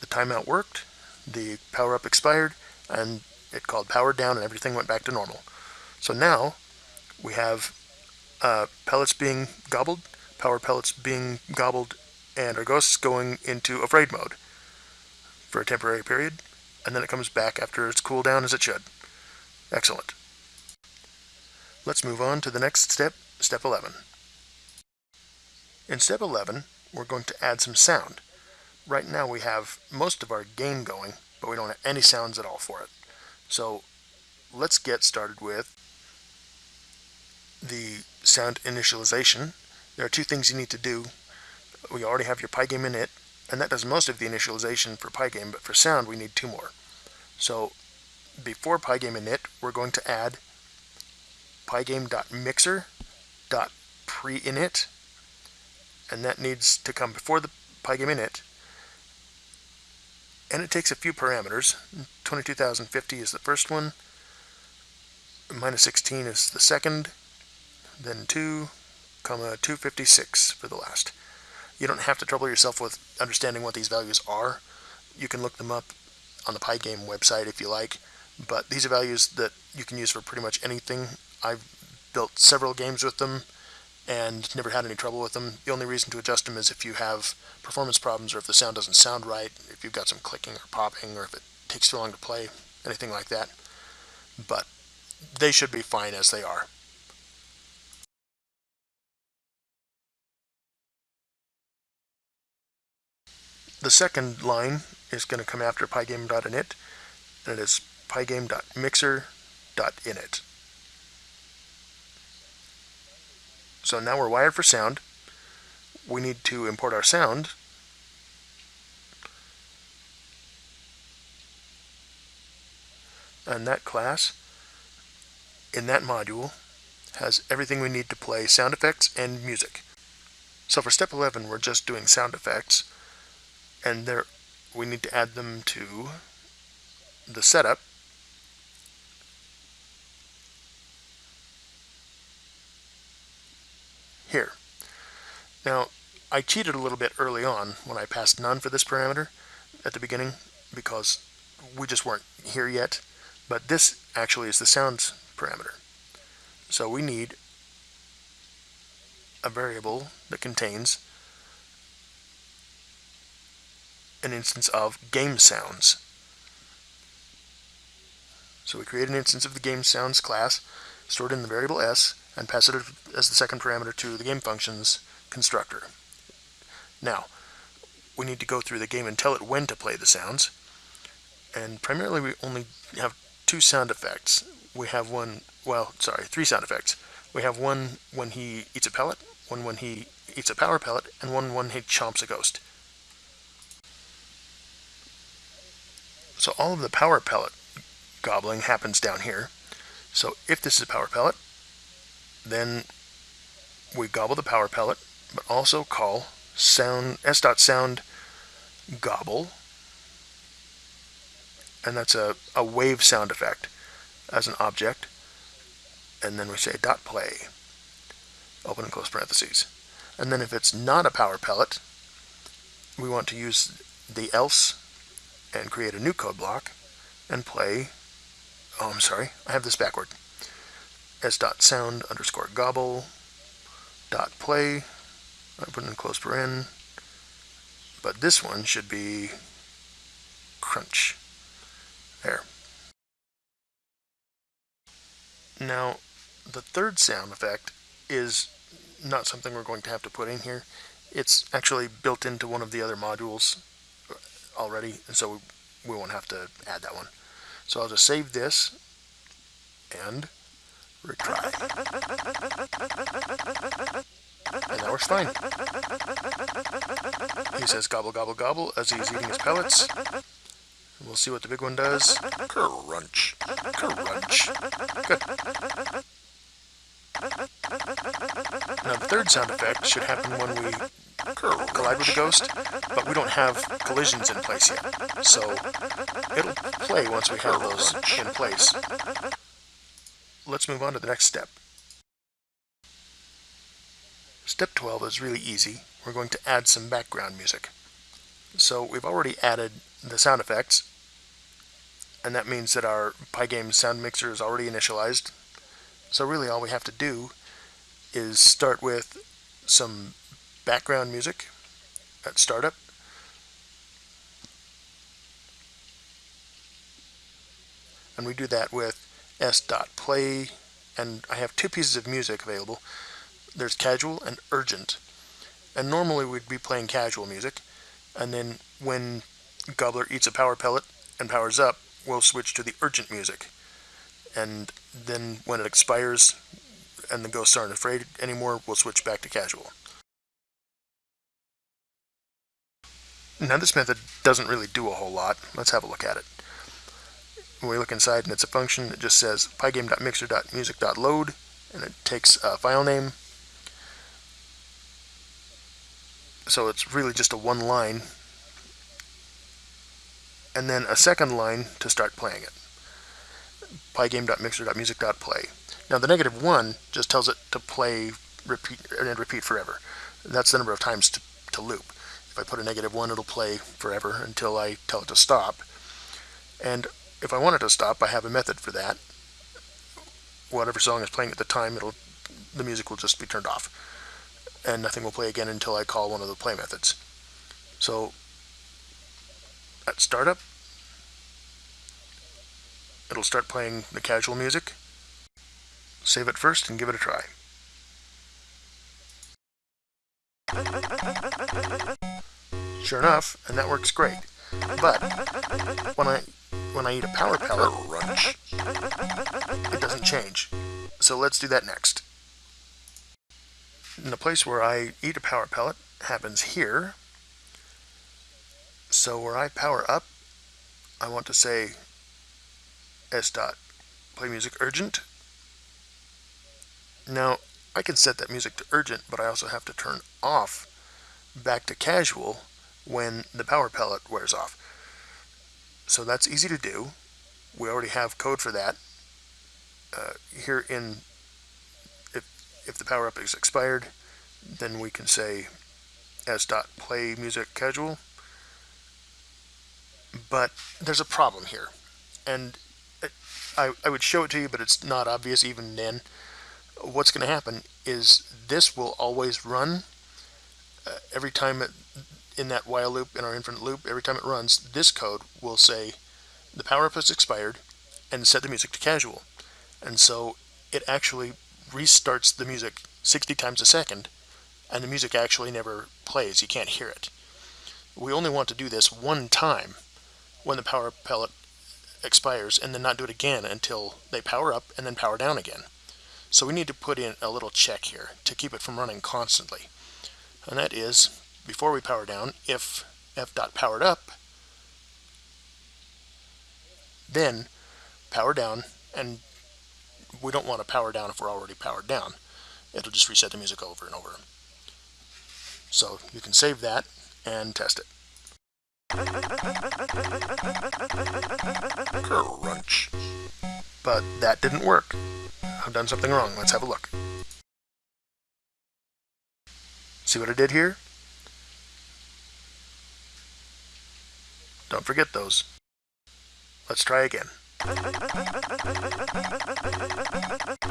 The timeout worked, the power up expired, and it called power down and everything went back to normal. So now we have uh, pellets being gobbled, power pellets being gobbled, and our ghosts going into afraid mode for a temporary period, and then it comes back after it's cooled down as it should. Excellent. Let's move on to the next step, step 11. In step 11, we're going to add some sound. Right now we have most of our game going, but we don't have any sounds at all for it. So let's get started with the sound initialization. There are two things you need to do. We already have your Pygame init, and that does most of the initialization for Pygame, but for sound we need two more. So before Pygame init, we're going to add pygame.mixer.preinit, and that needs to come before the Pygame init, and it takes a few parameters. 22,050 is the first one, minus 16 is the second, then 2, comma 256 for the last. You don't have to trouble yourself with understanding what these values are. You can look them up on the Pygame website if you like, but these are values that you can use for pretty much anything. I've built several games with them and never had any trouble with them. The only reason to adjust them is if you have performance problems or if the sound doesn't sound right, if you've got some clicking or popping or if it takes too long to play, anything like that. But they should be fine as they are. The second line is going to come after pygame.init, and it is pygame.mixer.init. So now we're wired for sound. We need to import our sound. And that class, in that module, has everything we need to play sound effects and music. So for step 11, we're just doing sound effects, and there we need to add them to the setup. Here. Now, I cheated a little bit early on when I passed none for this parameter at the beginning because we just weren't here yet. But this actually is the sounds parameter. So we need a variable that contains an instance of game sounds. So we create an instance of the game sounds class, stored in the variable s, and pass it as the second parameter to the game functions constructor. Now, we need to go through the game and tell it when to play the sounds. And primarily we only have two sound effects. We have one, well, sorry, three sound effects. We have one when he eats a pellet, one when he eats a power pellet, and one when he chomps a ghost. So all of the power pellet gobbling happens down here. So if this is a power pellet, then we gobble the power pellet, but also call sound s.sound gobble, and that's a, a wave sound effect as an object, and then we say dot play, open and close parentheses. And then if it's not a power pellet, we want to use the else and create a new code block and play, oh I'm sorry, I have this backward, s dot sound underscore gobble dot play open in close paren. But this one should be crunch. There. Now, the third sound effect is not something we're going to have to put in here. It's actually built into one of the other modules already, and so we won't have to add that one. So I'll just save this and retry. And that works fine. He says gobble gobble gobble as he's eating his pellets. We'll see what the big one does. Crunch. Crunch. Good. Now the third sound effect should happen when we collide with the ghost, but we don't have collisions in place yet. So it'll play once we have those in place. Let's move on to the next step. Step 12 is really easy. We're going to add some background music. So we've already added the sound effects, and that means that our Pygame sound mixer is already initialized. So really all we have to do is start with some background music at startup. And we do that with s.play, and I have two pieces of music available there's casual and urgent. And normally we'd be playing casual music, and then when Gobbler eats a power pellet and powers up, we'll switch to the urgent music. And then when it expires and the ghosts aren't afraid anymore, we'll switch back to casual. Now this method doesn't really do a whole lot. Let's have a look at it. When we look inside and it's a function, that just says pygame.mixer.music.load and it takes a file name so it's really just a one line and then a second line to start playing it. pygame.mixer.music.play. Now the negative one just tells it to play repeat and repeat forever. That's the number of times to, to loop. If I put a negative one, it'll play forever until I tell it to stop. And if I want it to stop, I have a method for that. Whatever song is playing at the time, it'll the music will just be turned off and nothing will play again until I call one of the play methods. So at startup, it'll start playing the casual music. Save it first and give it a try. Sure enough, and that works great. But when I when I eat a power pellet, it doesn't change. So let's do that next. And the place where I eat a power pellet happens here. So where I power up, I want to say s dot play music urgent. Now, I can set that music to urgent, but I also have to turn off back to casual when the power pellet wears off. So that's easy to do. We already have code for that. Uh, here in, if, if the power up is expired, then we can say s dot play music casual. But there's a problem here. And I, I would show it to you, but it's not obvious even then. What's going to happen is this will always run uh, every time it, in that while loop, in our infinite loop, every time it runs, this code will say the power up has expired and set the music to casual. And so it actually restarts the music 60 times a second and the music actually never plays. You can't hear it. We only want to do this one time when the power pellet expires and then not do it again until they power up and then power down again. So we need to put in a little check here to keep it from running constantly. And that is, before we power down, if f dot powered up, then power down, and we don't want to power down if we're already powered down. It'll just reset the music over and over. So you can save that and test it. Crunch. But that didn't work. I've done something wrong. Let's have a look. See what I did here? Don't forget those. Let's try again.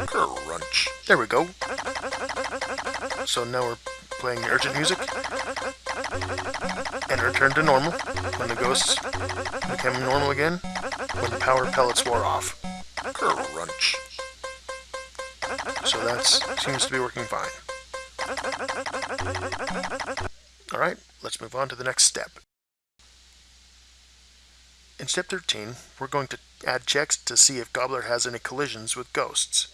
Crunch. There we go. So now we're playing urgent music and return to normal when the ghosts became normal again when the power pellets wore off. Crunch. So that seems to be working fine. Alright, let's move on to the next step. In step 13, we're going to add checks to see if Gobbler has any collisions with ghosts.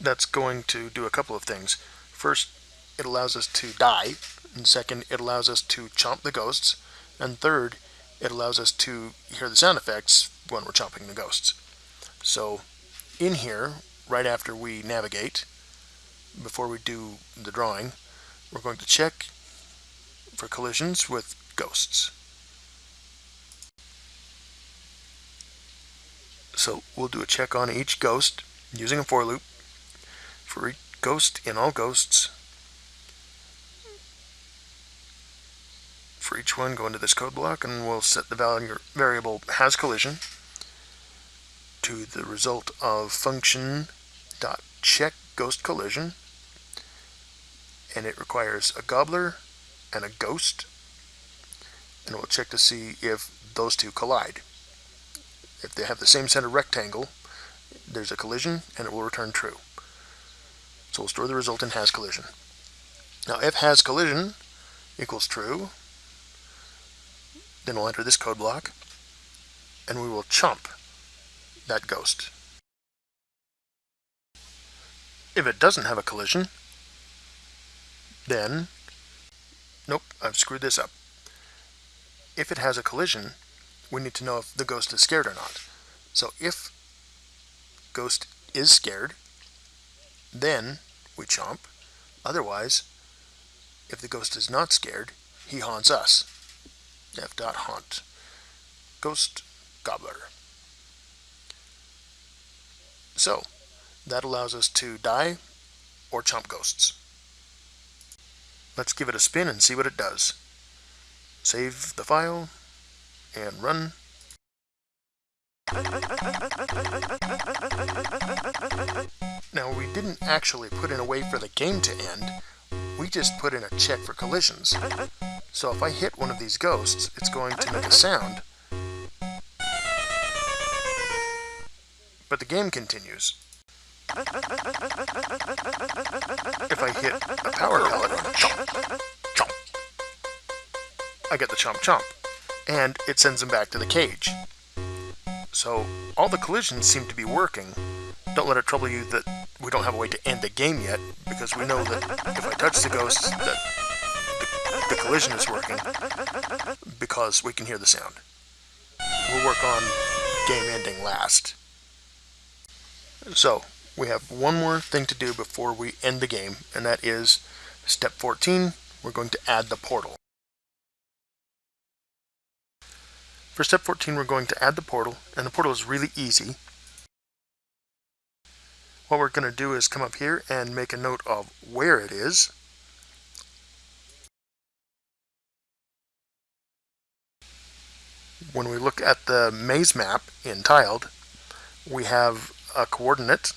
That's going to do a couple of things. First, it allows us to die, and second, it allows us to chomp the ghosts, and third, it allows us to hear the sound effects when we're chomping the ghosts. So, in here, right after we navigate, before we do the drawing, we're going to check for collisions with ghosts. So we'll do a check on each ghost using a for loop for each ghost in all ghosts. For each one, go into this code block and we'll set the value variable has collision to the result of function dot check ghost collision and it requires a gobbler and a ghost and we'll check to see if those two collide. If they have the same center rectangle, there's a collision and it will return true. So we'll store the result in has collision. Now if has collision equals true, then we'll enter this code block and we will chomp that ghost. If it doesn't have a collision, then, nope, I've screwed this up. If it has a collision, we need to know if the ghost is scared or not. So if ghost is scared, then we chomp. Otherwise, if the ghost is not scared, he haunts us. F dot haunt. Ghost Gobbler. So, that allows us to die or chomp ghosts. Let's give it a spin and see what it does. Save the file, and run. Now we didn't actually put in a way for the game to end, we just put in a check for collisions. So if I hit one of these ghosts, it's going to make a sound. But the game continues. If I hit a power pellet, chomp, chomp, I get the chomp chomp and it sends them back to the cage. So all the collisions seem to be working. Don't let it trouble you that we don't have a way to end the game yet, because we know that if I touch the ghost, that the, the collision is working, because we can hear the sound. We'll work on game ending last. So, we have one more thing to do before we end the game, and that is step 14, we're going to add the portal. For step 14, we're going to add the portal, and the portal is really easy. What we're going to do is come up here and make a note of where it is. When we look at the maze map in tiled, we have a coordinate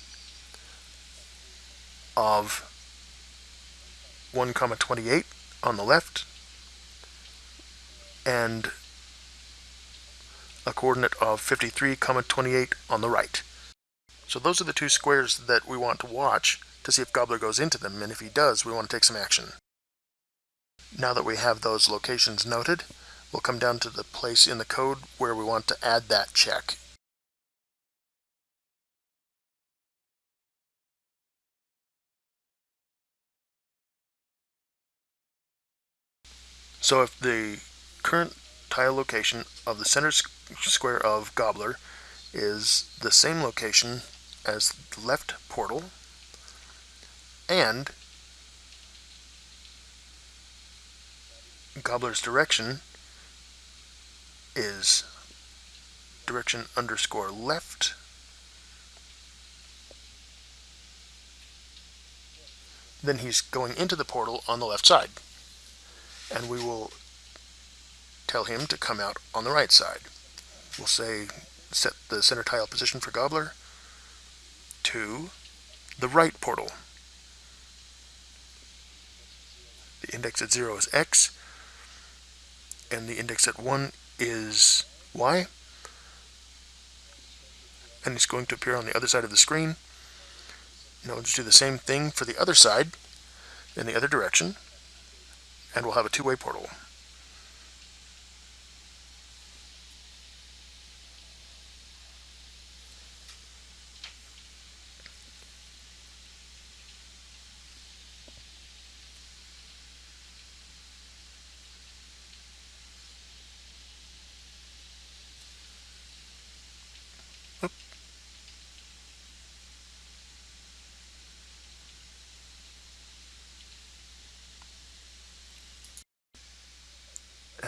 of 1 comma 28 on the left and a coordinate of 53 comma 28 on the right. So those are the two squares that we want to watch to see if Gobbler goes into them, and if he does, we want to take some action. Now that we have those locations noted, we'll come down to the place in the code where we want to add that check. So if the current tile location of the center square of Gobbler is the same location as the left portal and Gobbler's direction is direction underscore left. Then he's going into the portal on the left side. And we will tell him to come out on the right side we'll say set the center tile position for Gobbler to the right portal. The index at 0 is x, and the index at 1 is y. And it's going to appear on the other side of the screen. Now we'll just do the same thing for the other side, in the other direction, and we'll have a two-way portal.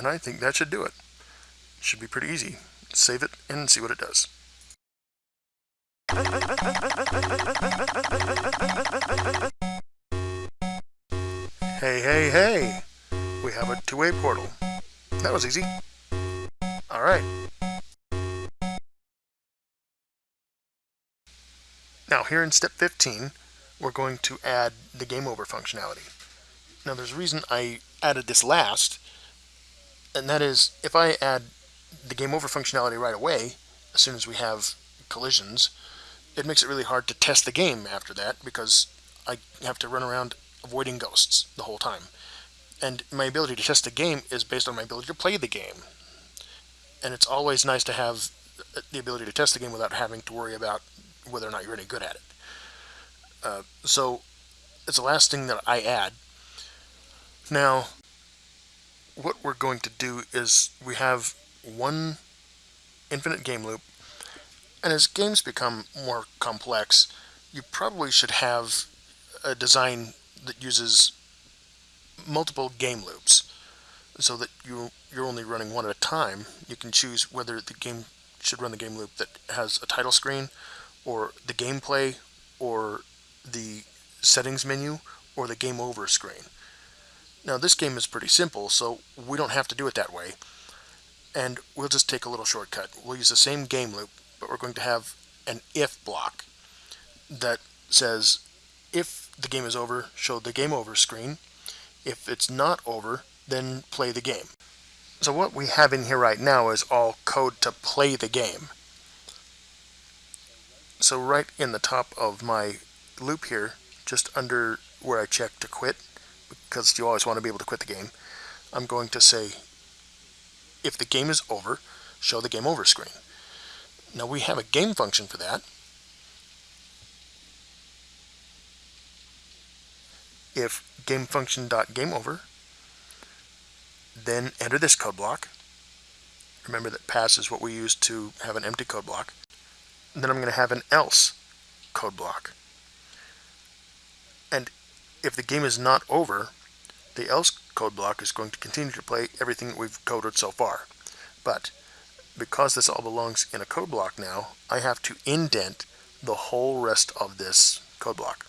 And I think that should do it. Should be pretty easy. Save it and see what it does. Hey, hey, hey! We have a two-way portal. That was easy. Alright. Now here in step 15, we're going to add the game over functionality. Now there's a reason I added this last, and that is if I add the game over functionality right away, as soon as we have collisions, it makes it really hard to test the game after that because I have to run around avoiding ghosts the whole time. And my ability to test the game is based on my ability to play the game. And it's always nice to have the ability to test the game without having to worry about whether or not you're any good at it. Uh, so it's the last thing that I add. Now, what we're going to do is we have one infinite game loop and as games become more complex you probably should have a design that uses multiple game loops so that you you're only running one at a time. You can choose whether the game should run the game loop that has a title screen or the gameplay or the settings menu or the game over screen now this game is pretty simple, so we don't have to do it that way. And we'll just take a little shortcut. We'll use the same game loop, but we're going to have an if block that says if the game is over, show the game over screen. If it's not over, then play the game. So what we have in here right now is all code to play the game. So right in the top of my loop here, just under where I check to quit, because you always want to be able to quit the game, I'm going to say if the game is over, show the game over screen. Now we have a game function for that. If game function dot game over, then enter this code block. Remember that pass is what we use to have an empty code block. And then I'm going to have an else code block. And if the game is not over, the else code block is going to continue to play everything that we've coded so far. But because this all belongs in a code block now, I have to indent the whole rest of this code block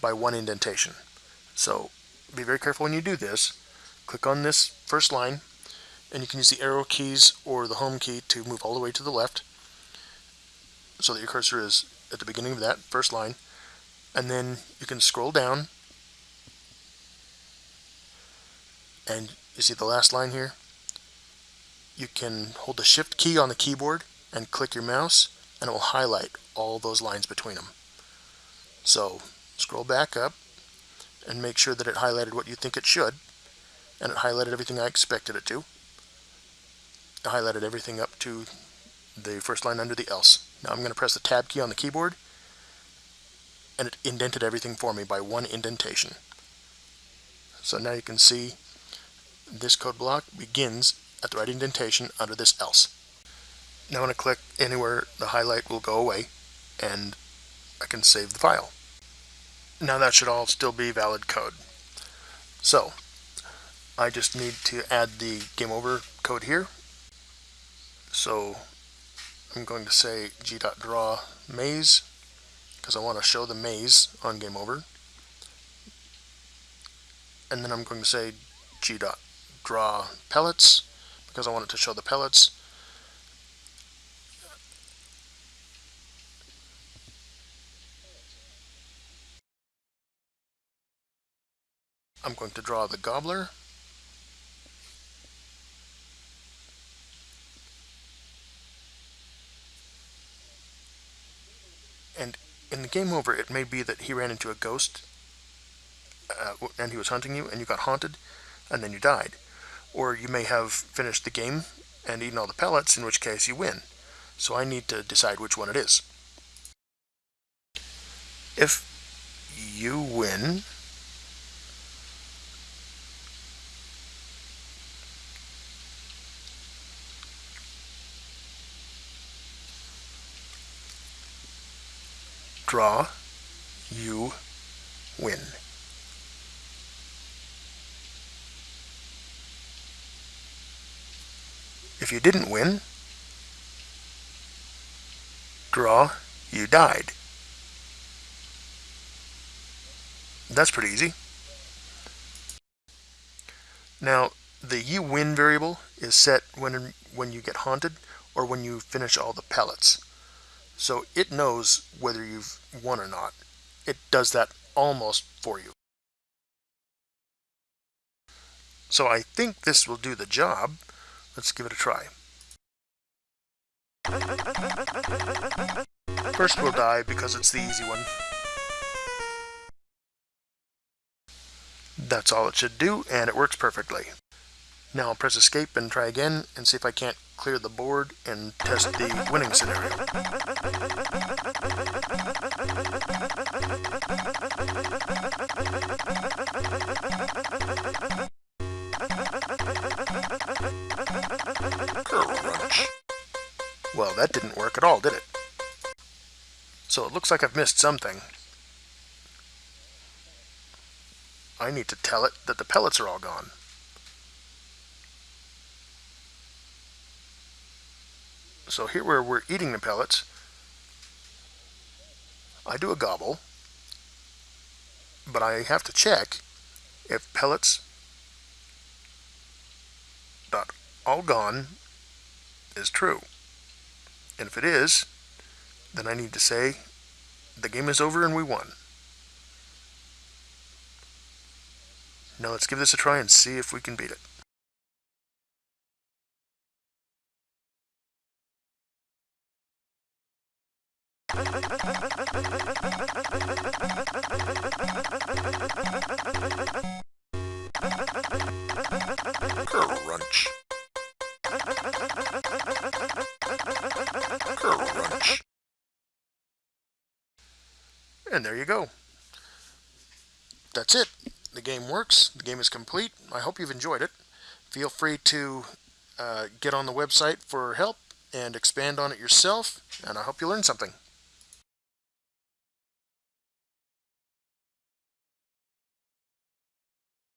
by one indentation. So be very careful when you do this. Click on this first line, and you can use the arrow keys or the home key to move all the way to the left so that your cursor is at the beginning of that first line. And then you can scroll down, and you see the last line here? You can hold the shift key on the keyboard and click your mouse, and it will highlight all those lines between them. So scroll back up and make sure that it highlighted what you think it should and it highlighted everything I expected it to. It highlighted everything up to the first line under the else. Now I'm going to press the tab key on the keyboard and it indented everything for me by one indentation. So now you can see this code block begins at the right indentation under this else. Now when I click anywhere the highlight will go away and I can save the file. Now that should all still be valid code. So I just need to add the game over code here. So I'm going to say g.draw maze because I want to show the maze on game over. And then I'm going to say g.draw pellets because I want it to show the pellets. I'm going to draw the gobbler. And in the game over, it may be that he ran into a ghost uh, and he was hunting you and you got haunted and then you died. Or you may have finished the game and eaten all the pellets, in which case you win. So I need to decide which one it is. If you win, draw, you win. If you didn't win, draw, you died. That's pretty easy. Now, the you win variable is set when, when you get haunted or when you finish all the pellets. So it knows whether you've won or not. It does that almost for you. So I think this will do the job. Let's give it a try. First we'll die because it's the easy one. That's all it should do, and it works perfectly. Now I'll press escape and try again and see if I can't clear the board and test the winning scenario. Well, that didn't work at all, did it? So it looks like I've missed something. I need to tell it that the pellets are all gone. So here where we're eating the pellets, I do a gobble, but I have to check if pellets dot all gone is true. And if it is, then I need to say the game is over and we won. Now let's give this a try and see if we can beat it. And there you go. That's it. The game works. The game is complete. I hope you've enjoyed it. Feel free to uh, get on the website for help and expand on it yourself, and I hope you learned something.